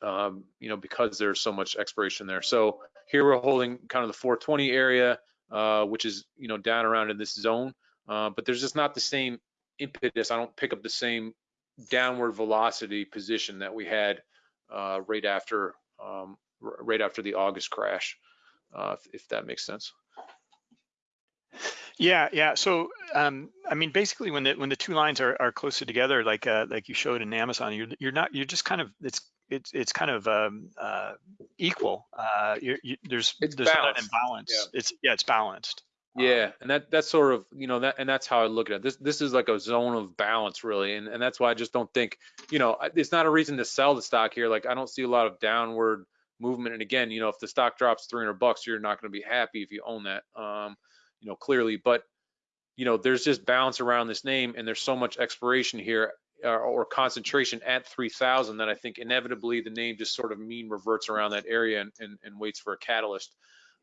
um, you know, because there's so much expiration there. So here we're holding kind of the 420 area, uh, which is, you know, down around in this zone, uh, but there's just not the same impetus. I don't pick up the same downward velocity position that we had uh, right after um, right after the August crash, uh, if, if, that makes sense. Yeah, yeah. So, um, I mean, basically, when the when the two lines are, are closer together, like uh, like you showed in Amazon, you're you're not you're just kind of it's it's it's kind of um, uh, equal. Uh, you, there's it's there's balanced. not imbalance. Yeah. It's yeah, it's balanced. Yeah, and that that's sort of you know that and that's how I look at it. This this is like a zone of balance really, and and that's why I just don't think you know it's not a reason to sell the stock here. Like I don't see a lot of downward movement. And again, you know, if the stock drops 300 bucks, you're not going to be happy if you own that, um, you know, clearly. But you know, there's just balance around this name, and there's so much expiration here uh, or concentration at 3,000 that I think inevitably the name just sort of mean reverts around that area and, and, and waits for a catalyst.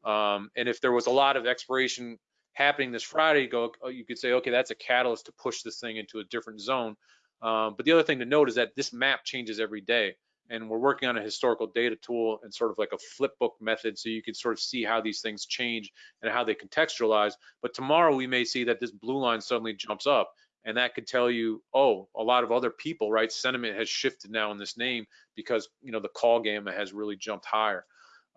Um, and if there was a lot of expiration happening this Friday, you go, you could say, okay, that's a catalyst to push this thing into a different zone. Um, but the other thing to note is that this map changes every day and we're working on a historical data tool and sort of like a flip book method so you can sort of see how these things change and how they contextualize. But tomorrow we may see that this blue line suddenly jumps up and that could tell you, oh, a lot of other people, right? Sentiment has shifted now in this name because you know the call gamma has really jumped higher.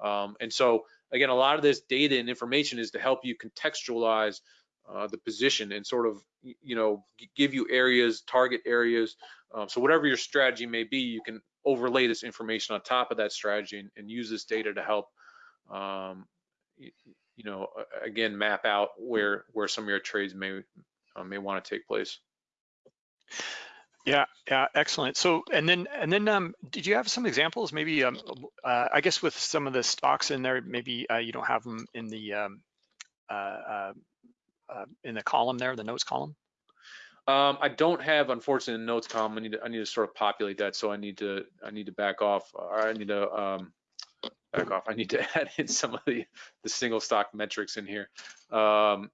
Um, and so again, a lot of this data and information is to help you contextualize uh, the position and sort of you know give you areas, target areas. Um, so whatever your strategy may be, you can overlay this information on top of that strategy and, and use this data to help um, you, you, know again map out where where some of your trades may uh, may want to take place. Yeah, yeah, excellent. So, and then, and then, um, did you have some examples? Maybe, um, uh, I guess with some of the stocks in there, maybe uh, you don't have them in the um, uh, uh, uh in the column there, the notes column. Um, I don't have, unfortunately, notes column. I need to, I need to sort of populate that. So I need to, I need to back off, or I need to um, back off. I need to add in some of the the single stock metrics in here. Um,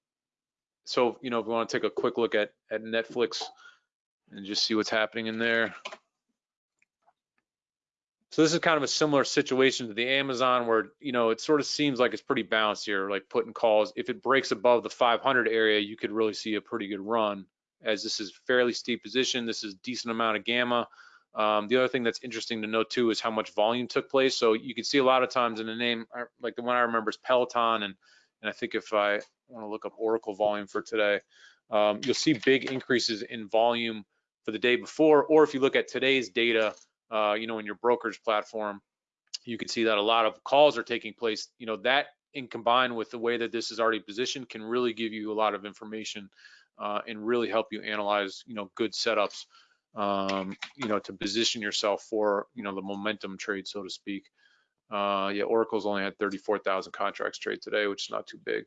so you know, if we want to take a quick look at at Netflix and just see what's happening in there. So this is kind of a similar situation to the Amazon where, you know, it sort of seems like it's pretty balanced here, like putting calls. If it breaks above the 500 area, you could really see a pretty good run as this is fairly steep position. This is a decent amount of gamma. Um, the other thing that's interesting to note too is how much volume took place. So you can see a lot of times in the name, like the one I remember is Peloton. And, and I think if I want to look up Oracle volume for today, um, you'll see big increases in volume for the day before, or if you look at today's data, uh, you know, in your brokerage platform, you can see that a lot of calls are taking place. You know, that in combined with the way that this is already positioned can really give you a lot of information uh, and really help you analyze, you know, good setups, um, you know, to position yourself for, you know, the momentum trade, so to speak. Uh, yeah, Oracle's only had 34,000 contracts trade today, which is not too big.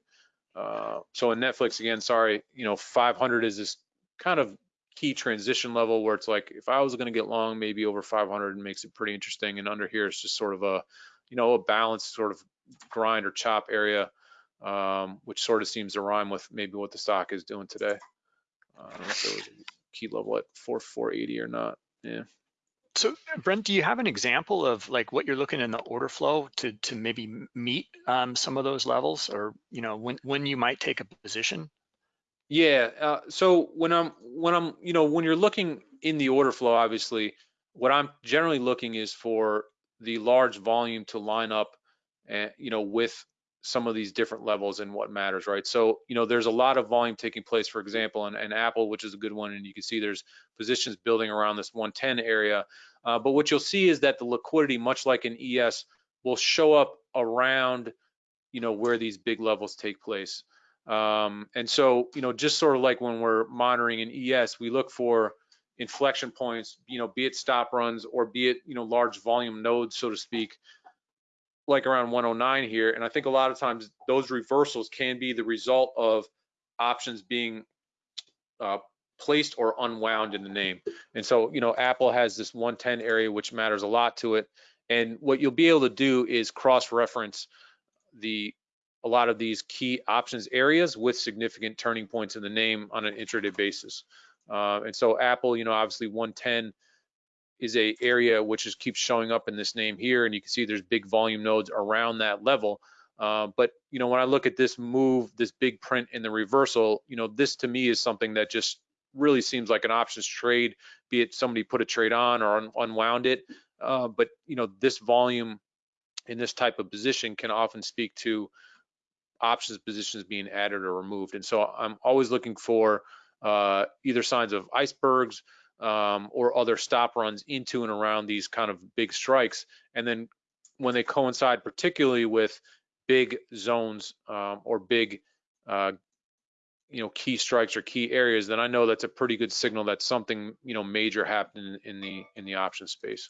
Uh, so in Netflix, again, sorry, you know, 500 is this kind of key transition level where it's like if I was going to get long, maybe over 500 makes it pretty interesting. And under here, it's just sort of a, you know, a balanced sort of grind or chop area, um, which sort of seems to rhyme with maybe what the stock is doing today. Uh, I don't know if there was a key level at 4 480 or not. Yeah. So Brent, do you have an example of like what you're looking in the order flow to to maybe meet um, some of those levels, or you know when when you might take a position? Yeah. Uh, so when I'm when I'm you know when you're looking in the order flow, obviously, what I'm generally looking is for the large volume to line up, and you know with some of these different levels and what matters, right? So you know there's a lot of volume taking place, for example, and, Apple, which is a good one, and you can see there's positions building around this 110 area. Uh, but what you'll see is that the liquidity, much like in ES, will show up around you know where these big levels take place. Um, and so, you know, just sort of like when we're monitoring an ES, we look for inflection points, you know, be it stop runs or be it, you know, large volume nodes, so to speak, like around 109 here. And I think a lot of times those reversals can be the result of options being uh, placed or unwound in the name. And so, you know, Apple has this 110 area, which matters a lot to it. And what you'll be able to do is cross-reference the a lot of these key options areas with significant turning points in the name on an intraday basis. Uh, and so Apple, you know, obviously 110 is a area which is keeps showing up in this name here, and you can see there's big volume nodes around that level. Uh, but you know, when I look at this move, this big print in the reversal, you know, this to me is something that just really seems like an options trade, be it somebody put a trade on or un unwound it. Uh, but you know, this volume in this type of position can often speak to options positions being added or removed. And so I'm always looking for uh, either signs of icebergs um, or other stop runs into and around these kind of big strikes. And then when they coincide particularly with big zones um, or big uh, you know key strikes or key areas then i know that's a pretty good signal that something you know major happened in, in the in the option space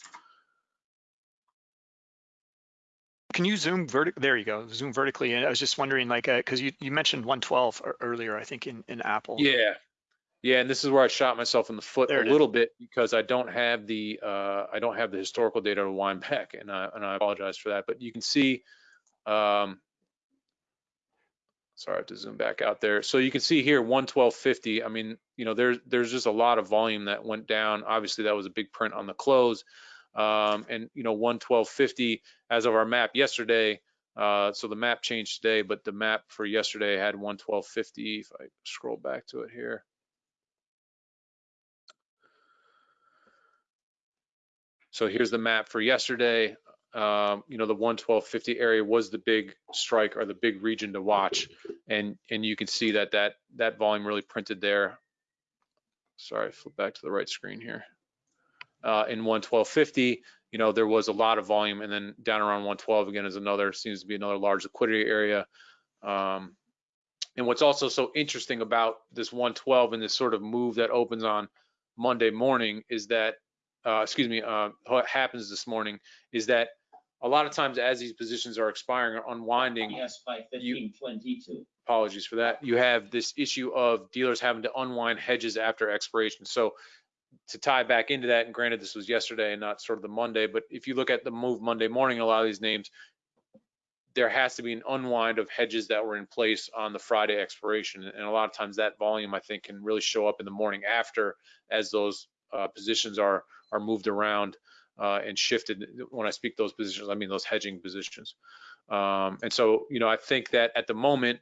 can you zoom vertically? There you go, zoom vertically. And I was just wondering, like, because uh, you, you mentioned 112 earlier, I think in, in Apple. Yeah, yeah, and this is where I shot myself in the foot there a little is. bit because I don't have the uh, I don't have the historical data to wind back, and I and I apologize for that. But you can see, um, sorry, I have to zoom back out there. So you can see here 112.50. I mean, you know, there's there's just a lot of volume that went down. Obviously, that was a big print on the close um, and you know 112.50 as of our map yesterday. Uh, so the map changed today, but the map for yesterday had 112.50. If I scroll back to it here, So here's the map for yesterday. Um, you know, the 112.50 area was the big strike or the big region to watch. And, and you can see that that, that volume really printed there. Sorry, flip back to the right screen here. Uh, in 112.50, you know, there was a lot of volume and then down around 112 again is another, seems to be another large liquidity area. Um, and what's also so interesting about this 112 and this sort of move that opens on Monday morning is that, uh, excuse me, uh, what happens this morning is that a lot of times as these positions are expiring or unwinding, Yes, by fifteen twenty-two. apologies for that, you have this issue of dealers having to unwind hedges after expiration. So to tie back into that, and granted this was yesterday and not sort of the Monday, but if you look at the move Monday morning, a lot of these names, there has to be an unwind of hedges that were in place on the Friday expiration. And a lot of times that volume, I think, can really show up in the morning after as those uh, positions are are moved around uh, and shifted. When I speak those positions, I mean those hedging positions. Um, and so, you know, I think that at the moment,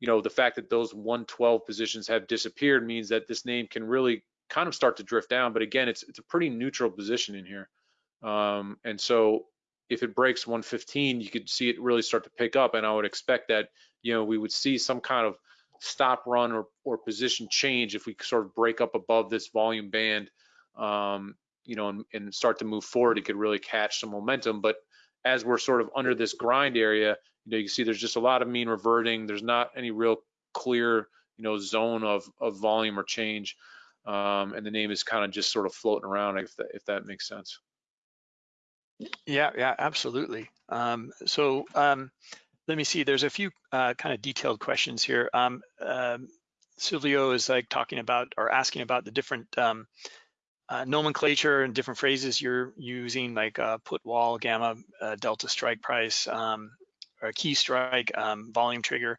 you know, the fact that those 112 positions have disappeared means that this name can really kind of start to drift down. But again, it's it's a pretty neutral position in here. Um, and so if it breaks 115, you could see it really start to pick up. And I would expect that, you know, we would see some kind of stop run or, or position change if we sort of break up above this volume band, um, you know, and, and start to move forward, it could really catch some momentum. But as we're sort of under this grind area, you know, you see there's just a lot of mean reverting. There's not any real clear, you know, zone of, of volume or change. Um, and the name is kind of just sort of floating around if that, if that makes sense. Yeah, yeah, absolutely. Um, so um, let me see, there's a few uh, kind of detailed questions here. Um, um, Silvio is like talking about or asking about the different um, uh, nomenclature and different phrases you're using, like uh, put wall, gamma, uh, delta strike price, um, or key strike, um, volume trigger.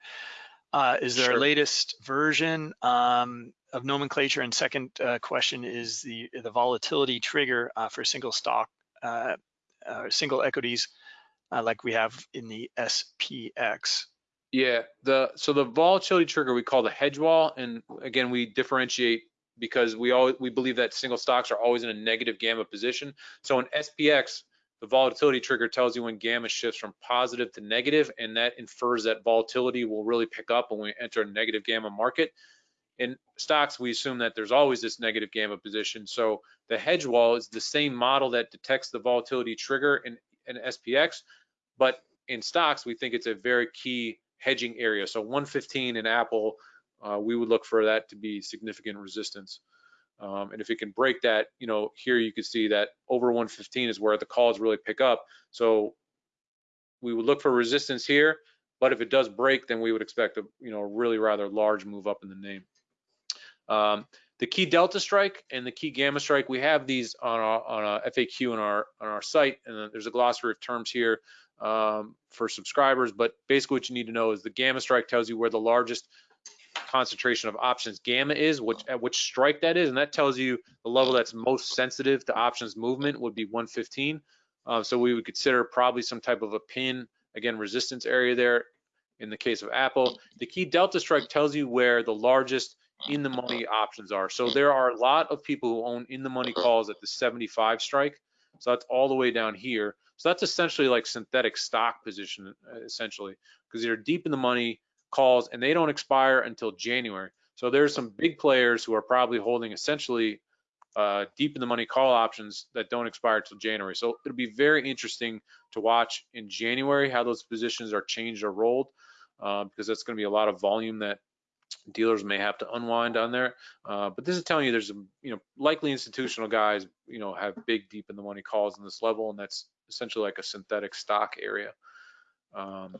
Uh, is there Sure. a latest version um, of nomenclature? And second uh, question is the the volatility trigger uh, for single stock, uh, uh, single equities, uh, like we have in the SPX. Yeah, the so the volatility trigger we call the hedge wall, and again we differentiate because we all we believe that single stocks are always in a negative gamma position. So in SPX, the volatility trigger tells you when gamma shifts from positive to negative, and that infers that volatility will really pick up when we enter a negative gamma market. In stocks, we assume that there's always this negative gamma position. So the hedge wall is the same model that detects the volatility trigger in, in SPX, but in stocks, we think it's a very key hedging area. So 115 in Apple, uh, we would look for that to be significant resistance. Um, and if it can break that, you know, here you can see that over 115 is where the calls really pick up. So we would look for resistance here, but if it does break, then we would expect a, you know, really rather large move up in the name. Um, the key delta strike and the key gamma strike, we have these on our on a FAQ on our on our site, and there's a glossary of terms here um, for subscribers. But basically, what you need to know is the gamma strike tells you where the largest concentration of options gamma is, which at which strike that is, and that tells you the level that's most sensitive to options movement would be 115. Uh, so we would consider probably some type of a pin, again, resistance area there in the case of Apple. The key delta strike tells you where the largest in the money options are. So there are a lot of people who own in the money calls at the 75 strike. So that's all the way down here. So that's essentially like synthetic stock position, uh, essentially, because you're deep in the money calls and they don't expire until January. So there's some big players who are probably holding essentially uh, deep in the money call options that don't expire until January. So it'll be very interesting to watch in January how those positions are changed or rolled uh, because that's going to be a lot of volume that dealers may have to unwind on there. Uh, but this is telling you there's a, you know, likely institutional guys, you know, have big deep in the money calls in this level, and that's essentially like a synthetic stock area. Um,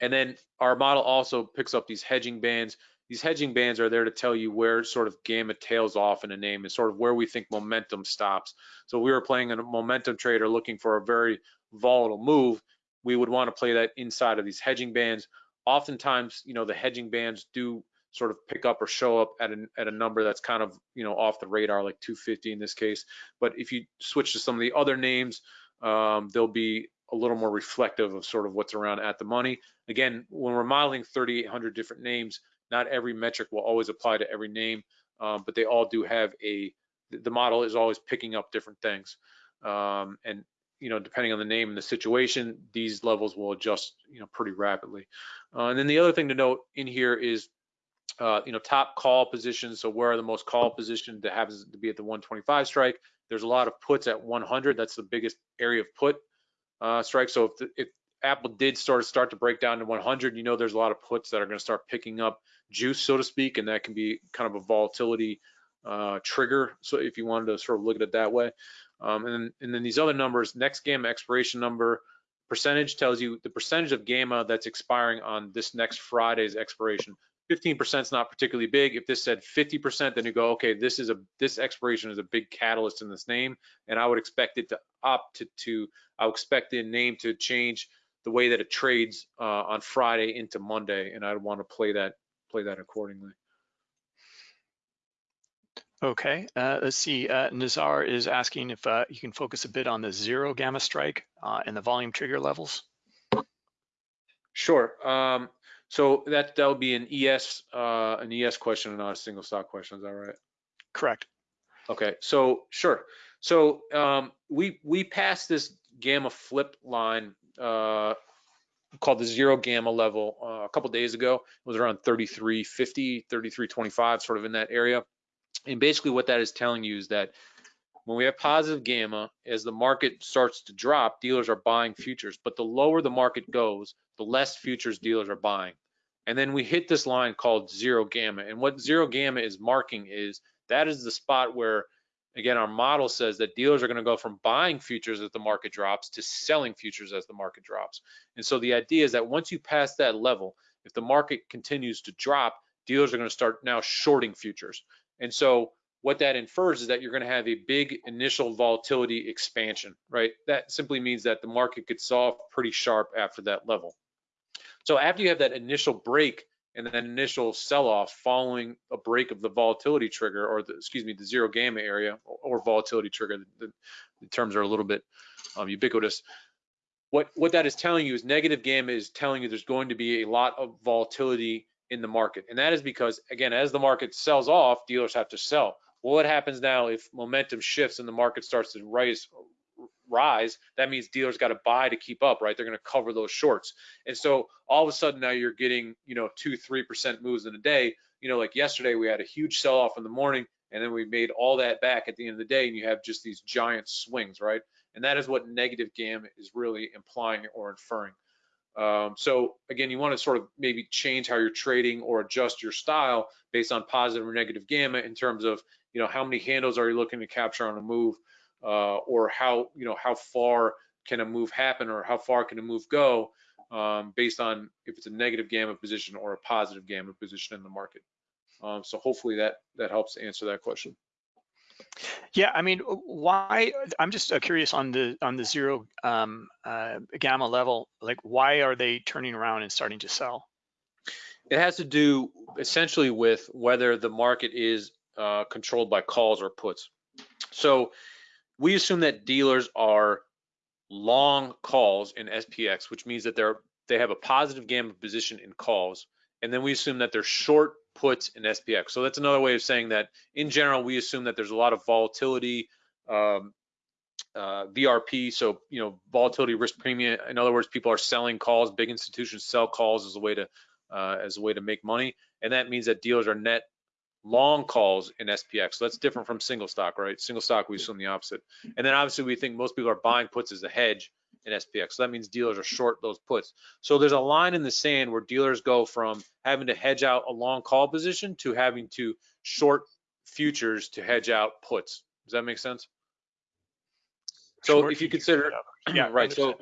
and then our model also picks up these hedging bands. These hedging bands are there to tell you where sort of gamma tails off in a name and sort of where we think momentum stops. So we were playing a momentum trader looking for a very volatile move. We would want to play that inside of these hedging bands. Oftentimes, you know, the hedging bands do sort of pick up or show up at a, at a number that's kind of, you know, off the radar, like 250 in this case. But if you switch to some of the other names, um, they'll be a little more reflective of sort of what's around at the money. Again, when we're modeling 3,800 different names, not every metric will always apply to every name, um, but they all do have a, the model is always picking up different things. Um, and you know, depending on the name and the situation, these levels will adjust, you know, pretty rapidly. Uh, and then the other thing to note in here is, uh, you know, top call positions. So where are the most call position that happens to be at the 125 strike? There's a lot of puts at 100. That's the biggest area of put uh, strike. So if, the, if Apple did sort of start to break down to 100, you know, there's a lot of puts that are going to start picking up juice, so to speak, and that can be kind of a volatility uh, trigger. So if you wanted to sort of look at it that way. Um, and, then, and then these other numbers, next gamma expiration number, percentage tells you the percentage of gamma that's expiring on this next Friday's expiration. 15% is not particularly big. If this said 50%, then you go, okay, this is a this expiration is a big catalyst in this name, and I would expect it to opt to, to I would expect the name to change the way that it trades uh, on Friday into Monday, and I'd want to play that play that accordingly. Okay, uh, let's see. Uh, Nazar is asking if uh, you can focus a bit on the zero gamma strike uh, and the volume trigger levels. Sure. Um, so that that would be an ES uh, an ES question and not a single stock question. Is that right? Correct. Okay. So sure. So um, we we passed this gamma flip line uh, called the zero gamma level uh, a couple days ago. It was around 3350, 3325, sort of in that area. And basically what that is telling you is that when we have positive gamma, as the market starts to drop, dealers are buying futures. But the lower the market goes, the less futures dealers are buying. And then we hit this line called zero gamma. And what zero gamma is marking is that is the spot where, again, our model says that dealers are going to go from buying futures as the market drops to selling futures as the market drops. And so the idea is that once you pass that level, if the market continues to drop, dealers are going to start now shorting futures. And so what that infers is that you're going to have a big initial volatility expansion, right? That simply means that the market gets off pretty sharp after that level. So after you have that initial break and then initial sell-off following a break of the volatility trigger, or the, excuse me, the zero gamma area or, volatility trigger, the, the, terms are a little bit um, ubiquitous. What, what that is telling you is negative gamma is telling you there's going to be a lot of volatility in the market. And that is because, again, as the market sells off, dealers have to sell. Well, what happens now if momentum shifts and the market starts to rise? rise that means dealers got to buy to keep up right? They're going to cover those shorts. And so all of a sudden now you're getting you know two three percent moves in a day. You know like yesterday we had a huge sell off in the morning and then we made all that back at the end of the day and you have just these giant swings right? And that is what negative gamma is really implying or inferring. Um, so again, you want to sort of maybe change how you're trading or adjust your style based on positive or negative gamma in terms of, you know, how many handles are you looking to capture on a move uh, or how, you know, how far can a move happen or how far can a move go um, based on if it's a negative gamma position or a positive gamma position in the market. Um, so hopefully that, that helps answer that question. Yeah, I mean, why? I'm just uh, curious on the on the zero um, uh, gamma level. Like, why are they turning around and starting to sell? It has to do essentially with whether the market is uh, controlled by calls or puts. So we assume that dealers are long calls in SPX, which means that they're they have a positive gamma position in calls, and then we assume that they're short puts in SPX. So that's another way of saying that in general, we assume that there's a lot of volatility, um, uh, VRP, so you know volatility risk premium. In other words, people are selling calls. Big institutions sell calls as a way to uh, as a way to make money, and that means that dealers are net long calls in SPX. So that's different from single stock, right? Single stock, we assume the opposite. And then obviously we think most people are buying puts as a hedge in SPX. So that means dealers are short those puts. So there's a line in the sand where dealers go from having to hedge out a long call position to having to short futures to hedge out puts. Does that make sense? So short if you consider, yeah, right. So,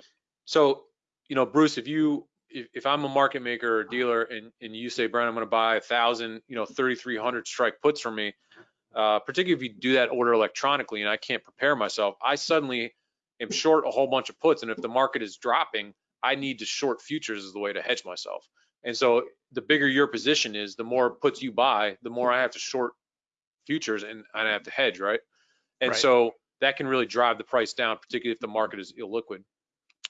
so, you know, Bruce, if you, if, if I'm a market maker or dealer and, and you say, Brian, I'm going to buy a thousand, you know, 3,300 strike puts from me, uh, particularly if you do that order electronically and I can't prepare myself, I suddenly am short a whole bunch of puts. And if the market is dropping, I need to short futures as the way to hedge myself. And so the bigger your position is, the more puts you buy, the more I have to short futures and I have to hedge, right? And right. so that can really drive the price down, particularly if the market is illiquid.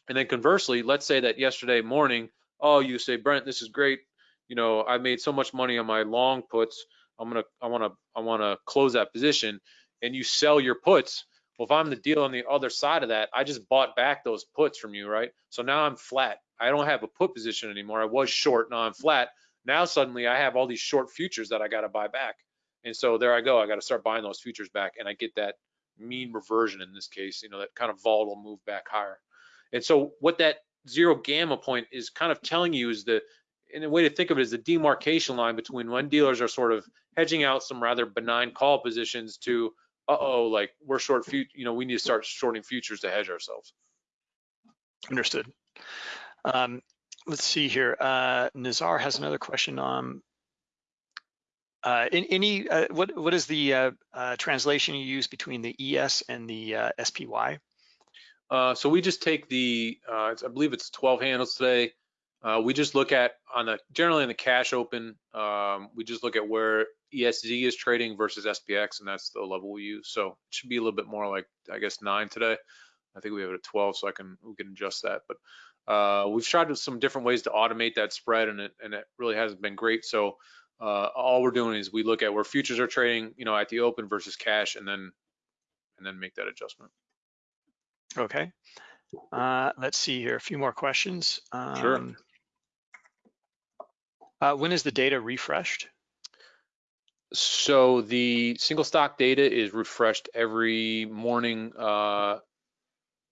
And then conversely, let's say that yesterday morning, oh, you say, Brent, this is great. You know, I made so much money on my long puts. I'm gonna, I wanna, I wanna close that position, and you sell your puts Well, if I'm the deal on the other side of that, I just bought back those puts from you, right? So now I'm flat. I don't have a put position anymore. I was short, now I'm flat. Now suddenly I have all these short futures that I got to buy back. And so there I go. I got to start buying those futures back and I get that mean reversion in this case, you know, that kind of volatile move back higher. And so what that zero gamma point is kind of telling you is the, and a way to think of it is the demarcation line between when dealers are sort of hedging out some rather benign call positions to, uh-oh, like we're short, fut you know, we need to start shorting futures to hedge ourselves. Understood. Um, let's see here. Uh, Nazar has another question on uh, in, any uh, what what is the uh, uh, translation you use between the ES and the uh, SPY? Uh, so we just take the I believe it's 12 handles today. we just look at on the generally in the cash open. Um, we just look at where ESZ is trading versus SPX, and that's the level we use. So it should be a little bit more like I guess nine today. I think we have it at 12, so I can we can adjust that. But uh, we've tried some different ways to automate that spread, and it and it really hasn't been great. So uh, all we're doing is we look at where futures are trading, you know, at the open versus cash, and then and then make that adjustment. Okay. Uh, let's see here. A few more questions. Um, sure. Uh, when is the data refreshed? So the single stock data is refreshed every morning uh,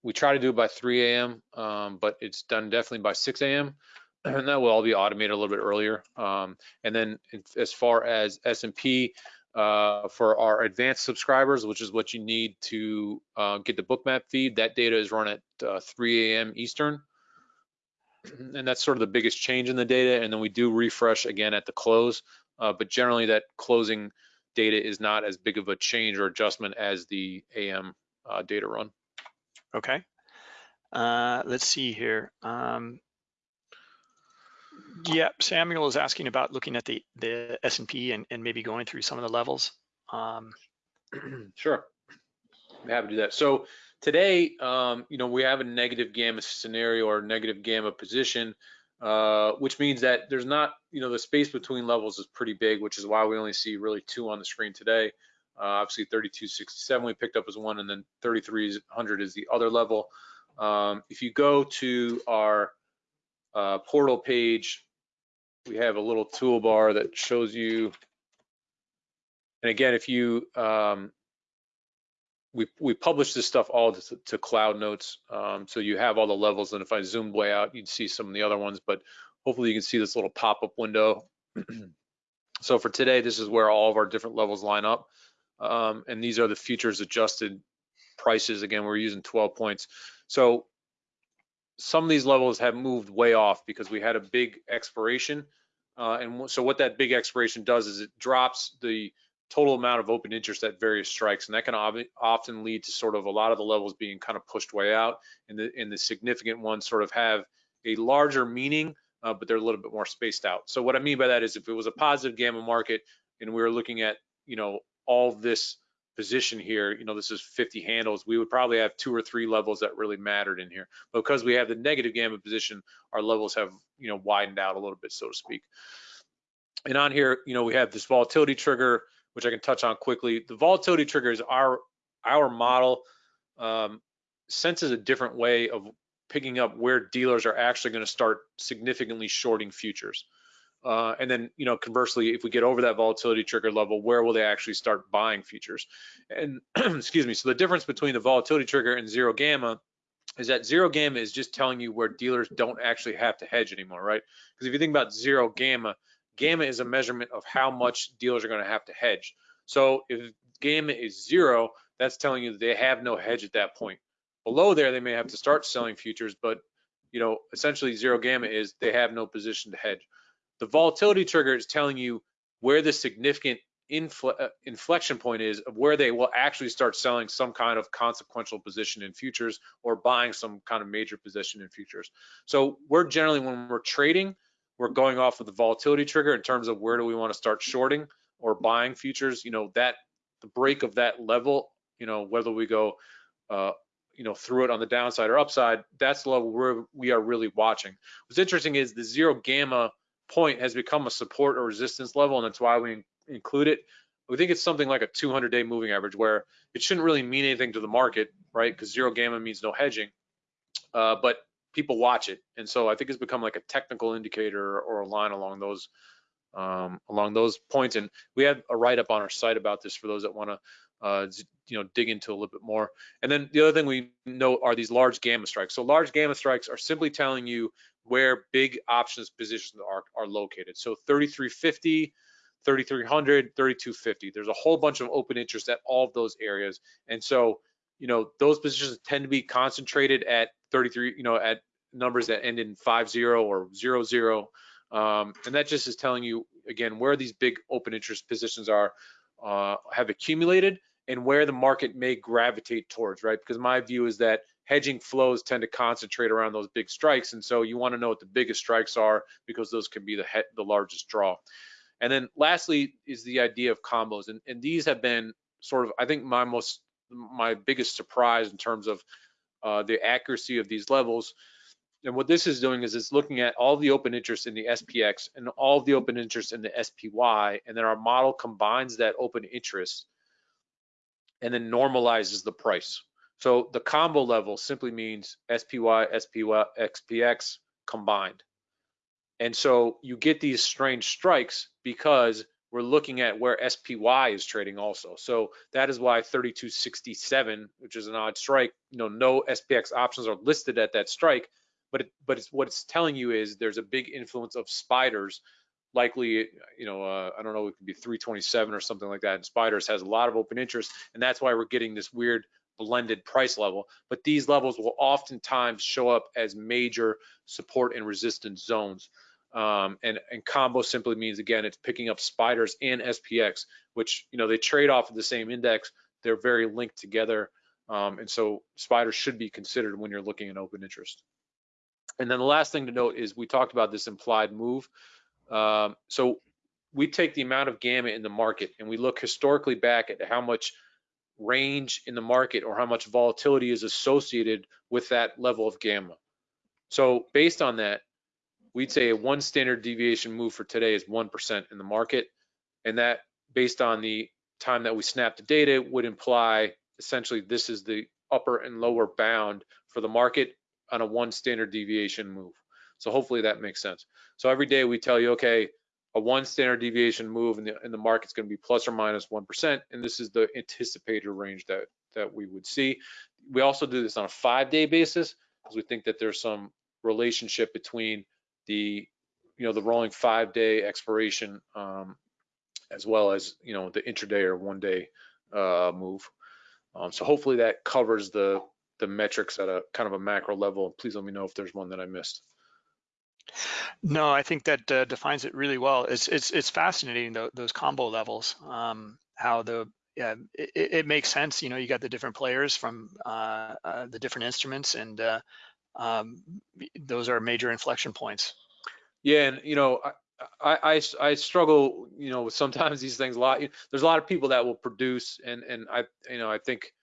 we try to do it by 3 a.m., um, but it's done definitely by 6 a.m. And that will all be automated a little bit earlier. Um, and then as far as S&P, uh, for our advanced subscribers, which is what you need to uh, get the bookmap feed, that data is run at uh, 3 a.m. Eastern. And that's sort of the biggest change in the data. And then we do refresh again at the close. Uh, but generally that closing data is not as big of a change or adjustment as the AM uh, data run. Okay. Uh, let's see here. Um, yeah, Samuel is asking about looking at the the S&P and, and maybe going through some of the levels. Um, sure, I'm happy to do that. So today, um, you know, we have a negative gamma scenario or negative gamma position, uh, which means that there's not, you know, the space between levels is pretty big, which is why we only see really two on the screen today. Uh, obviously 3267 we picked up as one and then 3300 is the other level. Um, if you go to our uh, portal page, we have a little toolbar that shows you, and again, if you, um, we, we publish this stuff all to, to Cloud Notes, um, so you have all the levels, and if I zoomed way out, you'd see some of the other ones, but hopefully you can see this little pop-up window. so for today, this is where all of our different levels line up. Um, and these are the futures adjusted prices. Again, we're using 12 points. So some of these levels have moved way off because we had a big expiration. Uh, and so what that big expiration does is it drops the total amount of open interest at various strikes. And that can often lead to sort of a lot of the levels being kind of pushed way out and the, and the significant ones sort of have a larger meaning, uh, but they're a little bit more spaced out. So what I mean by that is if it was a positive gamma market and we were looking at, you know, all this position here, you know, this is 50 handles, we would probably have two or three levels that really mattered in here. But because we have the negative gamma position, our levels have, you know, widened out a little bit, so to speak. And on here, you know, we have this volatility trigger, which I can touch on quickly. The volatility trigger is our, our model um, senses a different way of picking up where dealers are actually going to start significantly shorting futures. Uh, and then, you know, conversely, if we get over that volatility trigger level, where will they actually start buying futures? And excuse me, so the difference between the volatility trigger and zero gamma is that zero gamma is just telling you where dealers don't actually have to hedge anymore, right? Because if you think about zero gamma, gamma is a measurement of how much dealers are going to have to hedge. So if gamma is zero, that's telling you they have no hedge at that point. Below there, they may have to start selling futures, but you know, essentially zero gamma is they have no position to hedge. The volatility trigger is telling you where the significant uh, inflection point is of where they will actually start selling some kind of consequential position in futures or buying some kind of major position in futures. So we're generally, when we're trading, we're going off of the volatility trigger in terms of where do we want to start shorting or buying futures. You know, that the break of that level, you know, whether we go, uh, you know, through it on the downside or upside, that's the level where we are really watching. What's interesting is the zero gamma point has become a support or resistance level, and that's why we include it. we think it's something like a 200 day moving average where it shouldn't really mean anything to the market, right? Because zero gamma means no hedging, uh, but people watch it. And so I think it's become like a technical indicator or a line along those um, along those points. And we have a write up on our site about this for those that want to uh, you know, dig into a little bit more. And then the other thing we know are these large gamma strikes. So large gamma strikes are simply telling you where big options positions are, are located. So 3350, 3300, 3250. There's a whole bunch of open interest at all of those areas. And so, you know, those positions tend to be concentrated at 33, you know, at numbers that end in 50 or 00. Um, and that just is telling you, again, where these big open interest positions are, uh, have accumulated and where the market may gravitate towards, right? Because my view is that hedging flows tend to concentrate around those big strikes. And so you want to know what the biggest strikes are because those can be the, the largest draw. And then lastly is the idea of combos. And, and these have been sort of, I think my most, my biggest surprise in terms of uh, the accuracy of these levels. And what this is doing is it's looking at all the open interest in the SPX and all the open interest in the SPY, and then our model combines that open interest and then normalizes the price. So the combo level simply means SPY, SPY, SPX combined. And so you get these strange strikes because we're looking at where SPY is trading also. So that is why 3267, which is an odd strike, you know, no SPX options are listed at that strike, but it, but it's what it's telling you is there's a big influence of spiders likely, you know, uh, I don't know, it could be 327 or something like that. And Spiders has a lot of open interest, and that's why we're getting this weird blended price level. But these levels will oftentimes show up as major support and resistance zones. Um, and, and combo simply means, again, it's picking up Spiders and SPX, which, you know, they trade off of the same index. They're very linked together. Um, and so Spiders should be considered when you're looking at open interest. And then the last thing to note is we talked about this implied move. Um, so we take the amount of gamma in the market and we look historically back at how much range in the market or how much volatility is associated with that level of gamma. So based on that, we'd say a one standard deviation move for today is 1% in the market. And that based on the time that we snap the data would imply essentially this is the upper and lower bound for the market on a one standard deviation move. So hopefully that makes sense. So every day we tell you, okay, a one standard deviation move and the, in the market's going to be plus or minus 1, and this is the anticipated range that, that we would see. We also do this on a five-day basis because we think that there's some relationship between the, you know, the rolling five-day expiration um, as well as, you know, the intraday or one-day uh, move. Um, so hopefully that covers the the metrics at a kind of a macro level. Please let me know if there's one that I missed. No, I think that uh, defines it really well. It's it's it's fascinating though, those combo levels. Um, how the yeah, it, it, makes sense. You know, you got the different players from uh, uh, the different instruments, and uh, um, those are major inflection points. Yeah, and you know, I, I I struggle. You know, sometimes these things a lot. There's a lot of people that will produce, and and I you know I think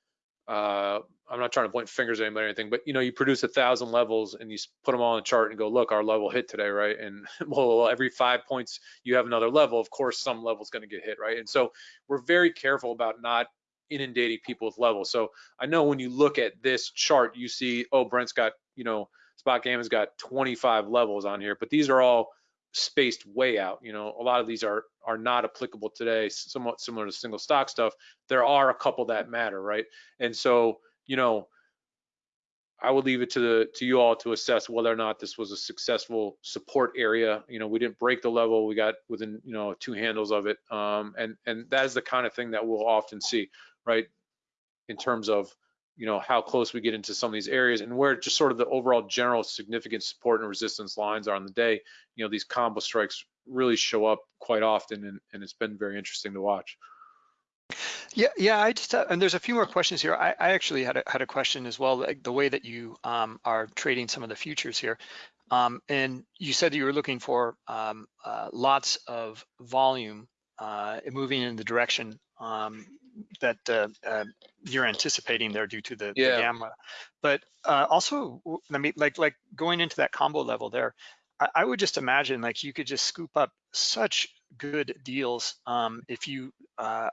uh, I'm not trying to point fingers at anybody or anything, but you know, you produce a thousand levels and you put them all on a chart and go, look, our level hit today, right? And well, every five points you have another level. Of course, some level is going to get hit, right? And so we're very careful about not inundating people with levels. So I know when you look at this chart, you see, oh, Brent's got, you know, SpotGamma's got 25 levels on here, but these are all spaced way out. You know, a lot of these are are not applicable today, somewhat similar to single stock stuff. There are a couple that matter, right? And so you know, I would leave it to the to you all to assess whether or not this was a successful support area. You know, we didn't break the level; we got within you know two handles of it, um, and and that is the kind of thing that we'll often see, right? In terms of you know how close we get into some of these areas and where just sort of the overall general significant support and resistance lines are on the day. You know, these combo strikes really show up quite often, and, and it's been very interesting to watch. Yeah, yeah. I just uh, and there's a few more questions here. I, I actually had a, had a question as well, like the way that you um, are trading some of the futures here. Um, and you said that you were looking for um, uh, lots of volume uh, moving in the direction um, that uh, uh, you're anticipating there due to the, yeah. the gamma. But uh, also, I mean, like like going into that combo level there, I, I would just imagine like you could just scoop up such good deals um, if you uh,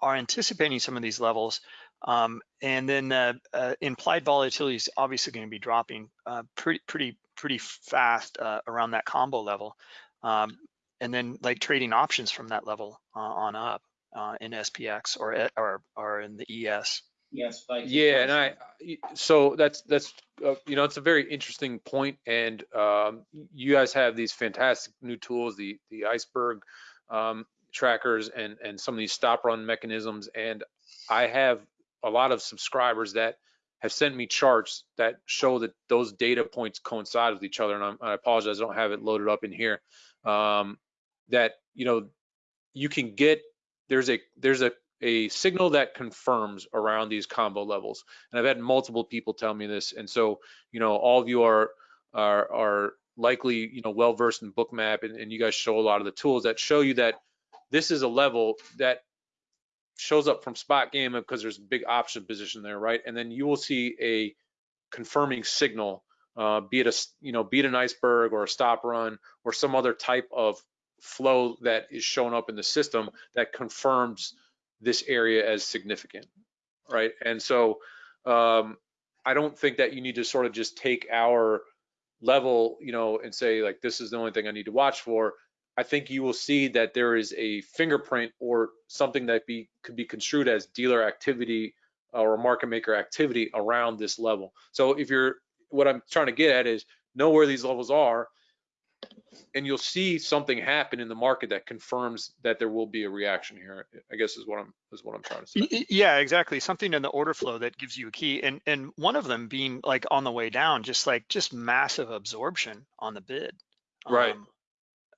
are anticipating some of these levels. Um, and then uh, uh, implied volatility is obviously going to be dropping uh, pretty, pretty, pretty fast uh, around that combo level. Um, and then like trading options from that level uh, on up uh, in SPX or, or, or in the ES. Yes, Spike. Yeah, and I, so that's, that's, uh, you know, it's a very interesting point and um, you guys have these fantastic new tools, the, the iceberg um, trackers and, and some of these stop run mechanisms. And I have a lot of subscribers that have sent me charts that show that those data points coincide with each other. And I'm, I apologize, I don't have it loaded up in here. Um, that, you know, you can get, there's a, there's a, a signal that confirms around these combo levels. And I've had multiple people tell me this. And so, you know, all of you are, are, are likely, you know, well versed in bookmap and, and you guys show a lot of the tools that show you that this is a level that shows up from SpotGamma because there's a big option position there, right? And then you will see a confirming signal, uh, be it a, you know, be it an iceberg or a stop run or some other type of flow that is showing up in the system that confirms this area as significant, right? And so um, I don't think that you need to sort of just take our level, you know, and say like, this is the only thing I need to watch for. I think you will see that there is a fingerprint or something that be could be construed as dealer activity or market maker activity around this level. So if you're, what I'm trying to get at is know where these levels are and you'll see something happen in the market that confirms that there will be a reaction here. I guess is what I'm is what I'm trying to say. Yeah, exactly. Something in the order flow that gives you a key, and and one of them being like on the way down, just like just massive absorption on the bid. Right. Um,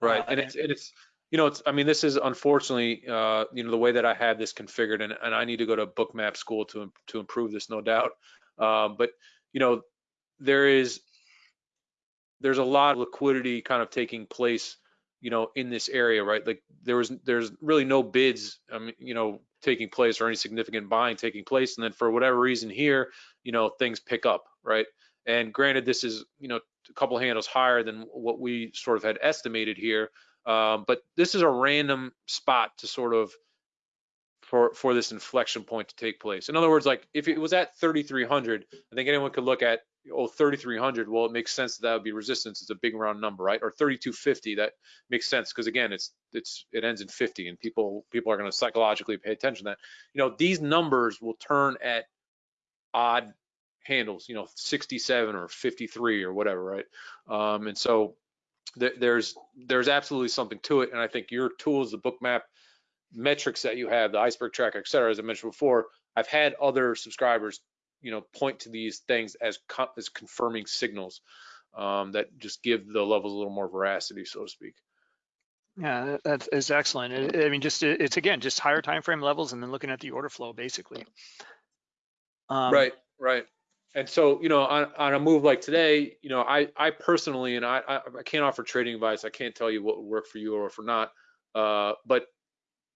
Right, uh, and it's and it's you know it's I mean this is unfortunately uh, you know the way that I have this configured, and, and I need to go to bookmap school to to improve this, no doubt. Um, but you know there is there's a lot of liquidity kind of taking place, you know, in this area, right? Like there was there's really no bids, mean, you know, taking place or any significant buying taking place, and then for whatever reason here, you know, things pick up, right? And granted, this is you know a couple handles higher than what we sort of had estimated here, um, but this is a random spot to sort of for for this inflection point to take place. In other words, like if it was at 3,300, I think anyone could look at oh 3,300. Well, it makes sense that that would be resistance. It's a big round number, right? Or 3,250. That makes sense because again, it's it's it ends in 50, and people people are going to psychologically pay attention to that. You know, these numbers will turn at odd handles. You know, 67 or 53 or whatever, right? Um, and so th there's there's absolutely something to it, and I think your tools, the bookmap metrics that you have, the iceberg tracker, et cetera, as I mentioned before, I've had other subscribers, you know, point to these things as co as confirming signals um, that just give the levels a little more veracity, so to speak. Yeah, that's excellent. I mean, just it's again just higher time frame levels, and then looking at the order flow basically. Um, right, right. And so, you know, on, on a move like today, you know, I, I personally, and I, I, I can't offer trading advice. I can't tell you what would work for you or for not. Uh, but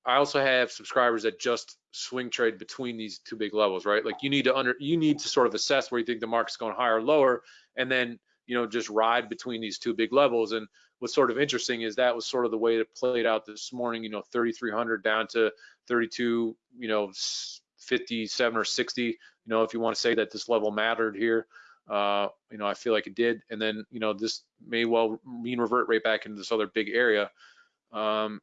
I also have subscribers that just swing trade between these two big levels, right? Like you need to under, you need to sort of assess where you think the market's going higher or lower, and then, you know, just ride between these two big levels. And what's sort of interesting is that was sort of the way it played out this morning, you know, 3,300 down to 32, you know, 57 or 60, you know, if you want to say that this level mattered here, uh, you know, I feel like it did. And then, you know, this may well mean revert right back into this other big area. Um,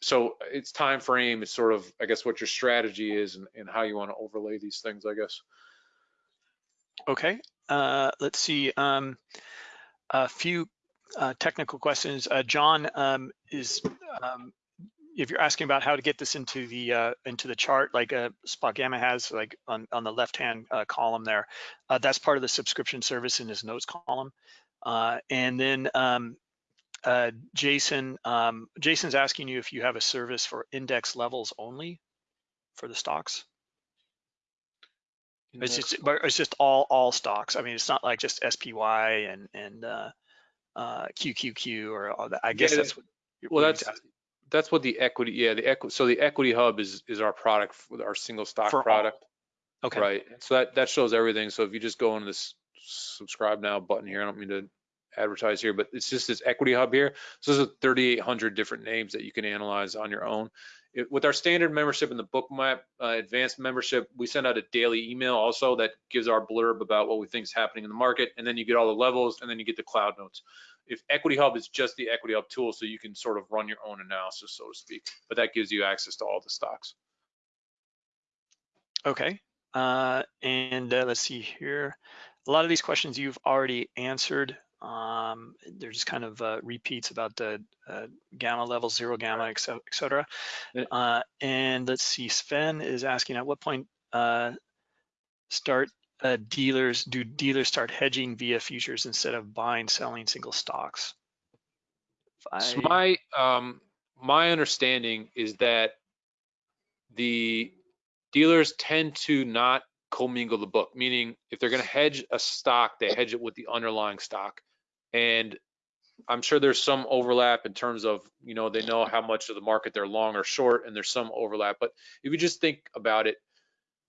so it's time frame is sort of, I guess, what your strategy is and, and how you want to overlay these things, I guess. Okay, uh, let's see. Um, a few uh, technical questions. Uh, John um, is, um, if you're asking about how to get this into the uh, into the chart, like uh, SpotGamma has, like on on the left hand uh, column there, uh, that's part of the subscription service in his notes column. Uh, and then um, uh, Jason, um, Jason's asking you if you have a service for index levels only for the stocks. It's just, but it's just all all stocks. I mean, it's not like just SPY and and uh, uh, QQQ or all that. I guess Yeah, that's what. Well, that's asking. that's what the equity, yeah, the equity. So the equity hub is is our product, for our single stock For all. product. okay. Right. So that, that shows everything. So if you just go on this subscribe now button here, I don't mean to advertise here, but it's just this equity hub here. So there's 3,800 different names that you can analyze on your own. It, with our standard membership and the Bookmap uh, advanced membership, we send out a daily email also that gives our blurb about what we think is happening in the market, and then you get all the levels, and then you get the cloud notes. If Equity Hub is just the Equity Hub tool, so you can sort of run your own analysis, so to speak, but that gives you access to all the stocks. Okay, uh, and uh, let's see here. A lot of these questions you've already answered. Um, they're just kind of uh, repeats about the uh, gamma level, zero gamma, et cetera. Et cetera. Uh, and let's see, Sven is asking at what point uh, start uh, dealers, do dealers start hedging via futures instead of buying, selling single stocks? If So my um, my understanding is that the dealers tend to not commingle the book, meaning if they're going to hedge a stock, they hedge it with the underlying stock. And I'm sure there's some overlap in terms of, you know, they know how much of the market they're long or short, and there's some overlap. But if you just think about it,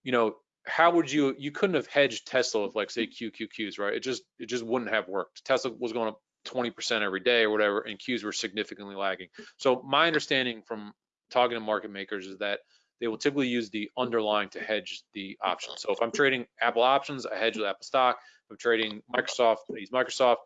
you know, how would you, you couldn't have hedged Tesla with like say QQQs, right? It just, it just wouldn't have worked. Tesla was going up 20% every day or whatever, and Qs were significantly lagging. So my understanding from talking to market makers is that they will typically use the underlying to hedge the option. So if I'm trading Apple options, I hedge with Apple stock. If I'm trading Microsoft, I use Microsoft.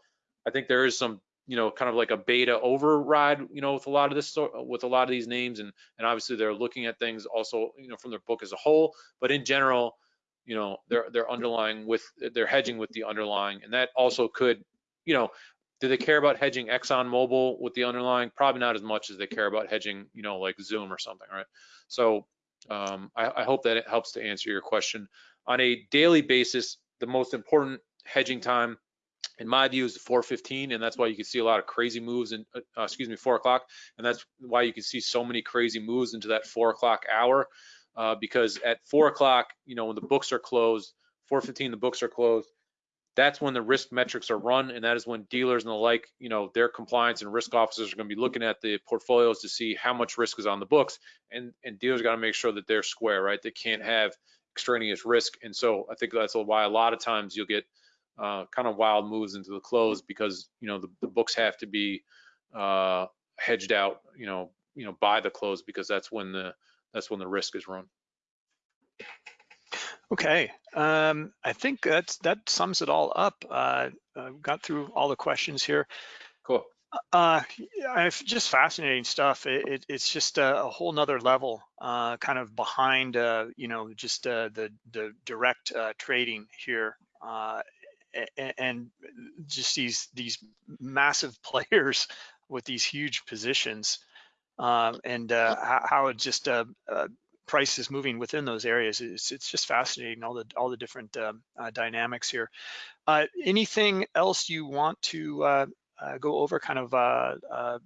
I think there is some, you know, kind of like a beta override, you know, with a lot of this, with a lot of these names, and and obviously they're looking at things also, you know, from their book as a whole. But in general, you know, they're they're underlying with they're hedging with the underlying, and that also could, you know, do they care about hedging Exxon Mobil with the underlying? Probably not as much as they care about hedging, you know, like Zoom or something, right? So um, I, I hope that it helps to answer your question. On a daily basis, the most important hedging time, in my view, is 4:15, and that's why you can see a lot of crazy moves in, uh, excuse me, 4 o'clock, and that's why you can see so many crazy moves into that 4 o'clock hour, uh, because at 4 o'clock, you know, when the books are closed, 4:15, the books are closed that's when the risk metrics are run and that is when dealers and the like you know their compliance and risk officers are going to be looking at the portfolios to see how much risk is on the books and and dealers got to make sure that they're square right? They can't have extraneous risk and so i think that's why a lot of times you'll get uh, kind of wild moves into the close because you know the, the books have to be uh, hedged out you know you know by the close because that's when the that's when the risk is run Okay, um, I think that's, that sums it all up. Uh, uh, got through all the questions here. cool Uh, it's just fascinating stuff. It, it, it's just a, a whole nother level, uh, kind of behind, uh, you know, just uh, the the direct uh, trading here, uh, and just these these massive players with these huge positions, um, and uh, how, how it just uh, uh, price is moving within those areas. It's it's just fascinating all the all the different um, uh, dynamics here. Uh, anything else you want to uh, uh, go over kind of uh, uh,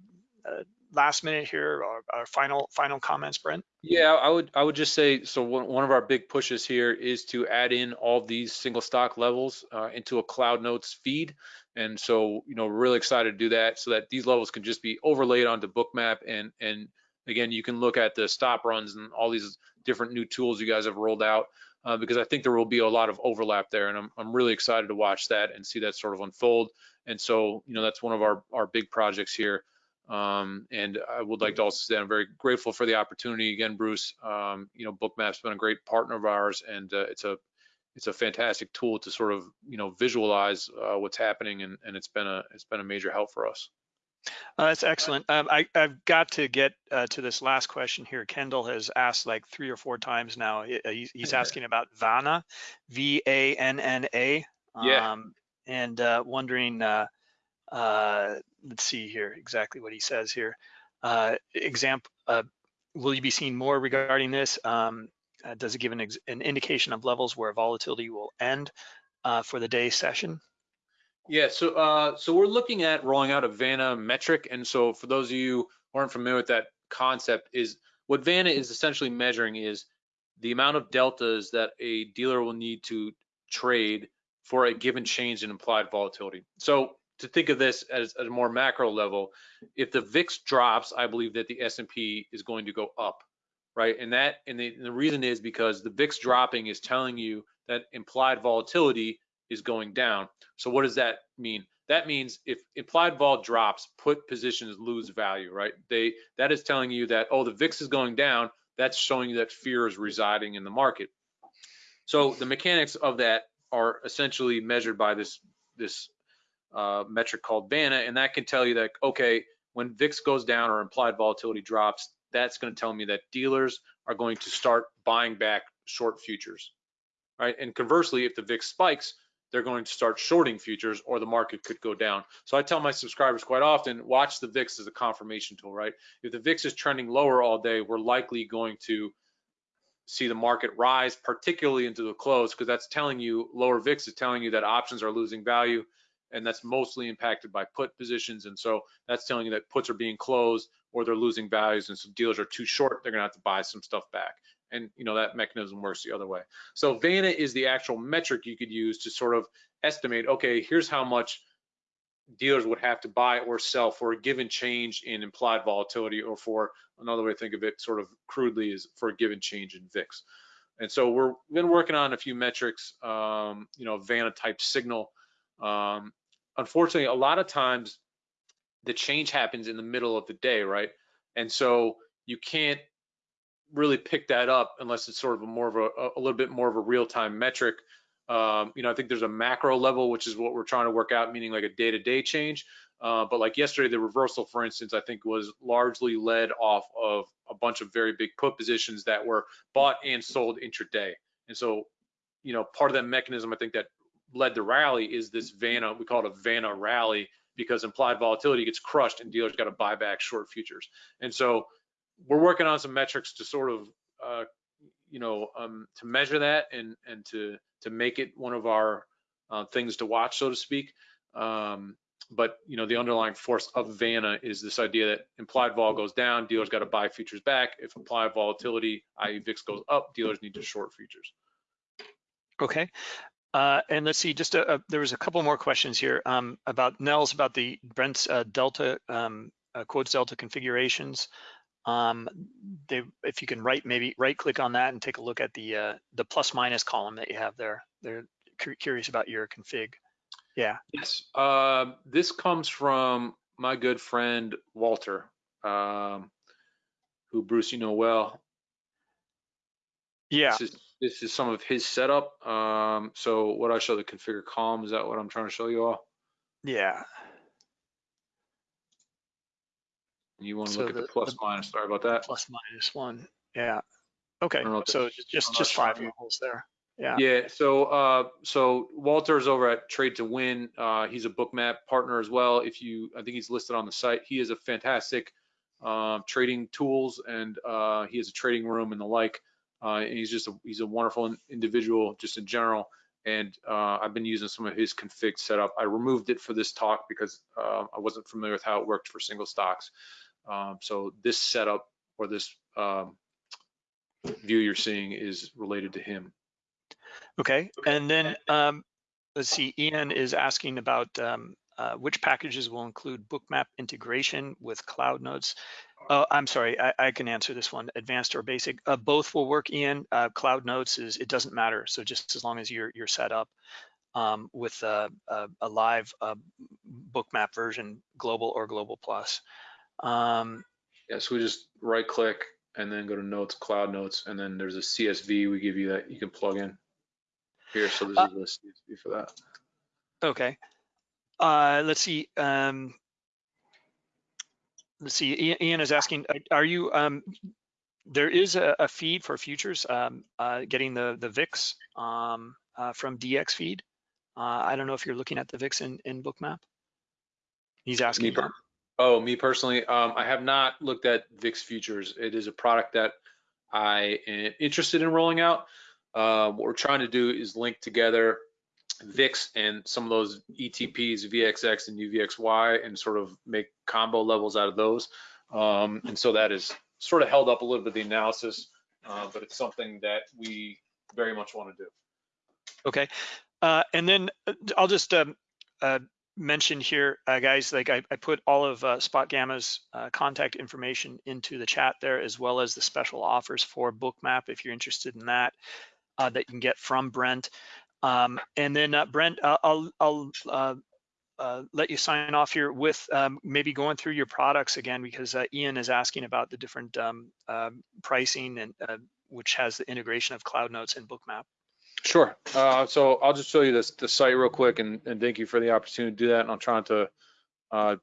uh, last minute here our, or final final comments, Brent? Yeah, I would I would just say so. One, one of our big pushes here is to add in all these single stock levels uh, into a Cloud Notes feed, and so you know we're really excited to do that so that these levels can just be overlaid onto Bookmap and and again you can look at the stop runs and all these different new tools you guys have rolled out uh, because I think there will be a lot of overlap there, and I'm I'm really excited to watch that and see that sort of unfold. And so you know that's one of our our big projects here. Um, and I would like to also say I'm very grateful for the opportunity again, Bruce. Um, you know, Bookmap's been a great partner of ours, and uh, it's a it's a fantastic tool to sort of you know visualize uh, what's happening, and, and it's been a it's been a major help for us. Uh, that's excellent. Um, I, I've got to get uh, to this last question here. Kendall has asked like three or four times now. He- uh, He's, asking about Vanna, V-A-N-N-A. Yeah. Um, and uh, wondering, uh, let's see here exactly what he says here. Uh, example, uh, will you be seeing more regarding this? Um, uh, does it give an, an indication of levels where volatility will end uh, for the day session? Yeah, so uh, so we're looking at rolling out a Vanna metric, and so for those of you who aren't familiar with that concept, is what Vanna is essentially measuring is the amount of deltas that a dealer will need to trade for a given change in implied volatility. So to think of this as a more macro level, if the VIX drops, I believe that the S&P is going to go up, right? And that and the, and the reason is because the VIX dropping is telling you that implied volatility is going down. So what does that mean? that means if implied vol drops, put positions lose value, right? They that is telling you that oh the VIX is going down. That's showing you that fear is residing in the market. So the mechanics of that are essentially measured by this this uh, metric called Vanna, and that can tell you that okay when VIX goes down or implied volatility drops, that's going to tell me that dealers are going to start buying back short futures, right? And conversely, if the VIX spikes, they're going to start shorting futures or the market could go down. So I tell my subscribers quite often, watch the VIX as a confirmation tool, right? If the VIX is trending lower all day, we're likely going to see the market rise, particularly into the close, because that's telling you, lower VIX is telling you that options are losing value, and that's mostly impacted by put positions. And so that's telling you that puts are being closed or they're losing values and some dealers are too short, they're gonna have to buy some stuff back. And you know that mechanism works the other way. So Vanna is the actual metric you could use to sort of estimate, okay, here's how much dealers would have to buy or sell for a given change in implied volatility or for another way to think of it sort of crudely is for a given change in VIX. And so we're been working on a few metrics, um, you know, Vanna type signal. Um, unfortunately, a lot of times the change happens in the middle of the day, right? And so you can't really pick that up unless it's sort of a more of a, a little bit more of a real-time metric. Um, you know, I think there's a macro level, which is what we're trying to work out, meaning like a day-to-day change. Uh, but like yesterday, the reversal, for instance, I think was largely led off of a bunch of very big put positions that were bought and sold intraday. And so, you know, part of that mechanism, I think that led the rally is this Vanna, we call it a Vanna rally because implied volatility gets crushed and dealers got to buy back short futures. And so we're working on some metrics to sort of, uh, you know, um, to measure that and and to to make it one of our uh, things to watch, so to speak. Um, but you know, the underlying force of Vanna is this idea that implied vol goes down, dealers got to buy futures back. If implied volatility, i.e. VIX goes up, dealers need to short futures. Okay. Uh, and let's see, just a, a, there was a couple more questions here um, about Nels about the Brent's uh, Delta um, uh, quotes Delta configurations. Um, they, if you can right maybe right click on that and take a look at the uh, the plus minus column that you have there. They're curious about your config. Yeah. Yes. Um, this comes from my good friend Walter, um, who Bruce you know well. Yeah. This is, this is some of his setup. Um, so what I show the configure column, is that what I'm trying to show you all? Yeah. You want to so look the, at the plus the minus, sorry about that. Plus minus one, yeah. Okay, so just just five levels there. Yeah. Yeah. So uh, so Walter's over at Trade to Win. Uh, he's a bookmap partner as well. If you, I think he's listed on the site. He is a fantastic uh, trading tools and uh, he has a trading room and the like. Uh, and he's just a, he's a wonderful individual just in general. And uh, I've been using some of his config setup. I removed it for this talk because uh, I wasn't familiar with how it worked for single stocks. Um, so this setup or this um, view you're seeing is related to him. Okay, and then um, let's see, Ian is asking about um, uh, which packages will include bookmap integration with cloud notes. Oh, I'm sorry, I, I, can answer this one, advanced or basic. Uh, both will work, Ian. Uh, cloud notes is, it doesn't matter. So just as long as you're, you're set up um, with a, a, a live uh, bookmap version, global or global plus. Um, yeah, so we just right click and then go to notes, cloud notes, and then there's a CSV we give you that you can plug in here. So this uh, is the CSV for that. Okay. Uh, let's see. Um, let's see. Ian is asking, are you? Um, there is a, a, feed for futures, um, uh, getting the the VIX um, uh, from dxFeed. Uh, I don't know if you're looking at the VIX in, in Bookmap. He's asking. Me, Oh, me personally, um, I have not looked at VIX futures. It is a product that I am interested in rolling out. Uh, what we're trying to do is link together VIX and some of those ETPs, VXX and UVXY, and sort of make combo levels out of those. Um, and so that is sort of held up a little bit the analysis, uh, but it's something that we very much want to do. Okay, uh, and then uh, I'll just um, uh, mention here, uh, guys, like I, I, put all of uh, SpotGamma's contact information into the chat there, as well as the special offers for Bookmap if you're interested in that, uh, that you can get from Brent. Um, and then uh, Brent, I'll, I'll uh, uh, let you sign off here with um, maybe going through your products again, because uh, Ian is asking about the different um, um, pricing and uh, which has the integration of Cloud Notes and Bookmap. Sure. Uh, so I'll just show you this the site real quick, and, and thank you for the opportunity to do that. And I'm trying to uh,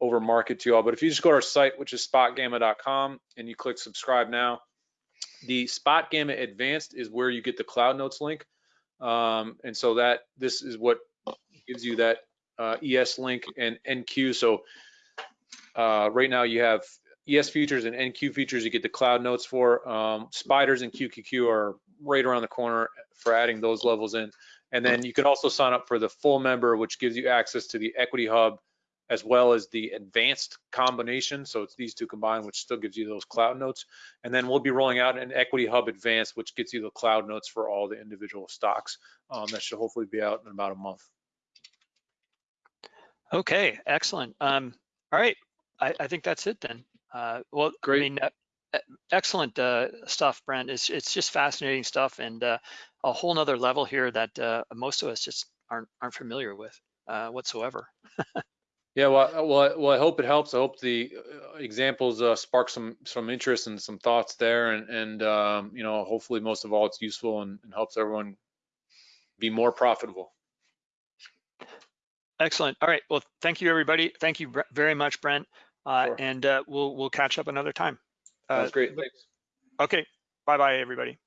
over market to you all, but if you just go to our site, which is spotgamma.com, and you click subscribe now, the SpotGamma Advanced is where you get the Cloud Notes link, um, and so that this is what gives you that uh, ES link and NQ. So uh, right now you have ES features and NQ features you get the cloud notes for. Um, spiders and QQQ are right around the corner for adding those levels in. And then you can also sign up for the full member, which gives you access to the Equity Hub as well as the advanced combination. So it's these two combined, which still gives you those cloud notes. And then we'll be rolling out an Equity Hub Advanced, which gets you the cloud notes for all the individual stocks. Um, that should hopefully be out in about a month. Okay, excellent. Um, all right, I, I think that's it then. Uh, well, Great. I mean, uh, excellent uh, stuff, Brent. It's it's just fascinating stuff and uh, a whole nother level here that uh, most of us just aren't aren't familiar with uh, whatsoever. Yeah, well, well, well, I hope it helps. I hope the uh, examples uh, spark some some interest and some thoughts there, and and um, you know, hopefully, most of all, it's useful and, and helps everyone be more profitable. Excellent. All right. Well, thank you, everybody. Thank you very much, Brent. Uh, Sure. and uh, we'll we'll catch up another time. Uh, Sounds great. Thanks. Okay. Bye, bye, everybody.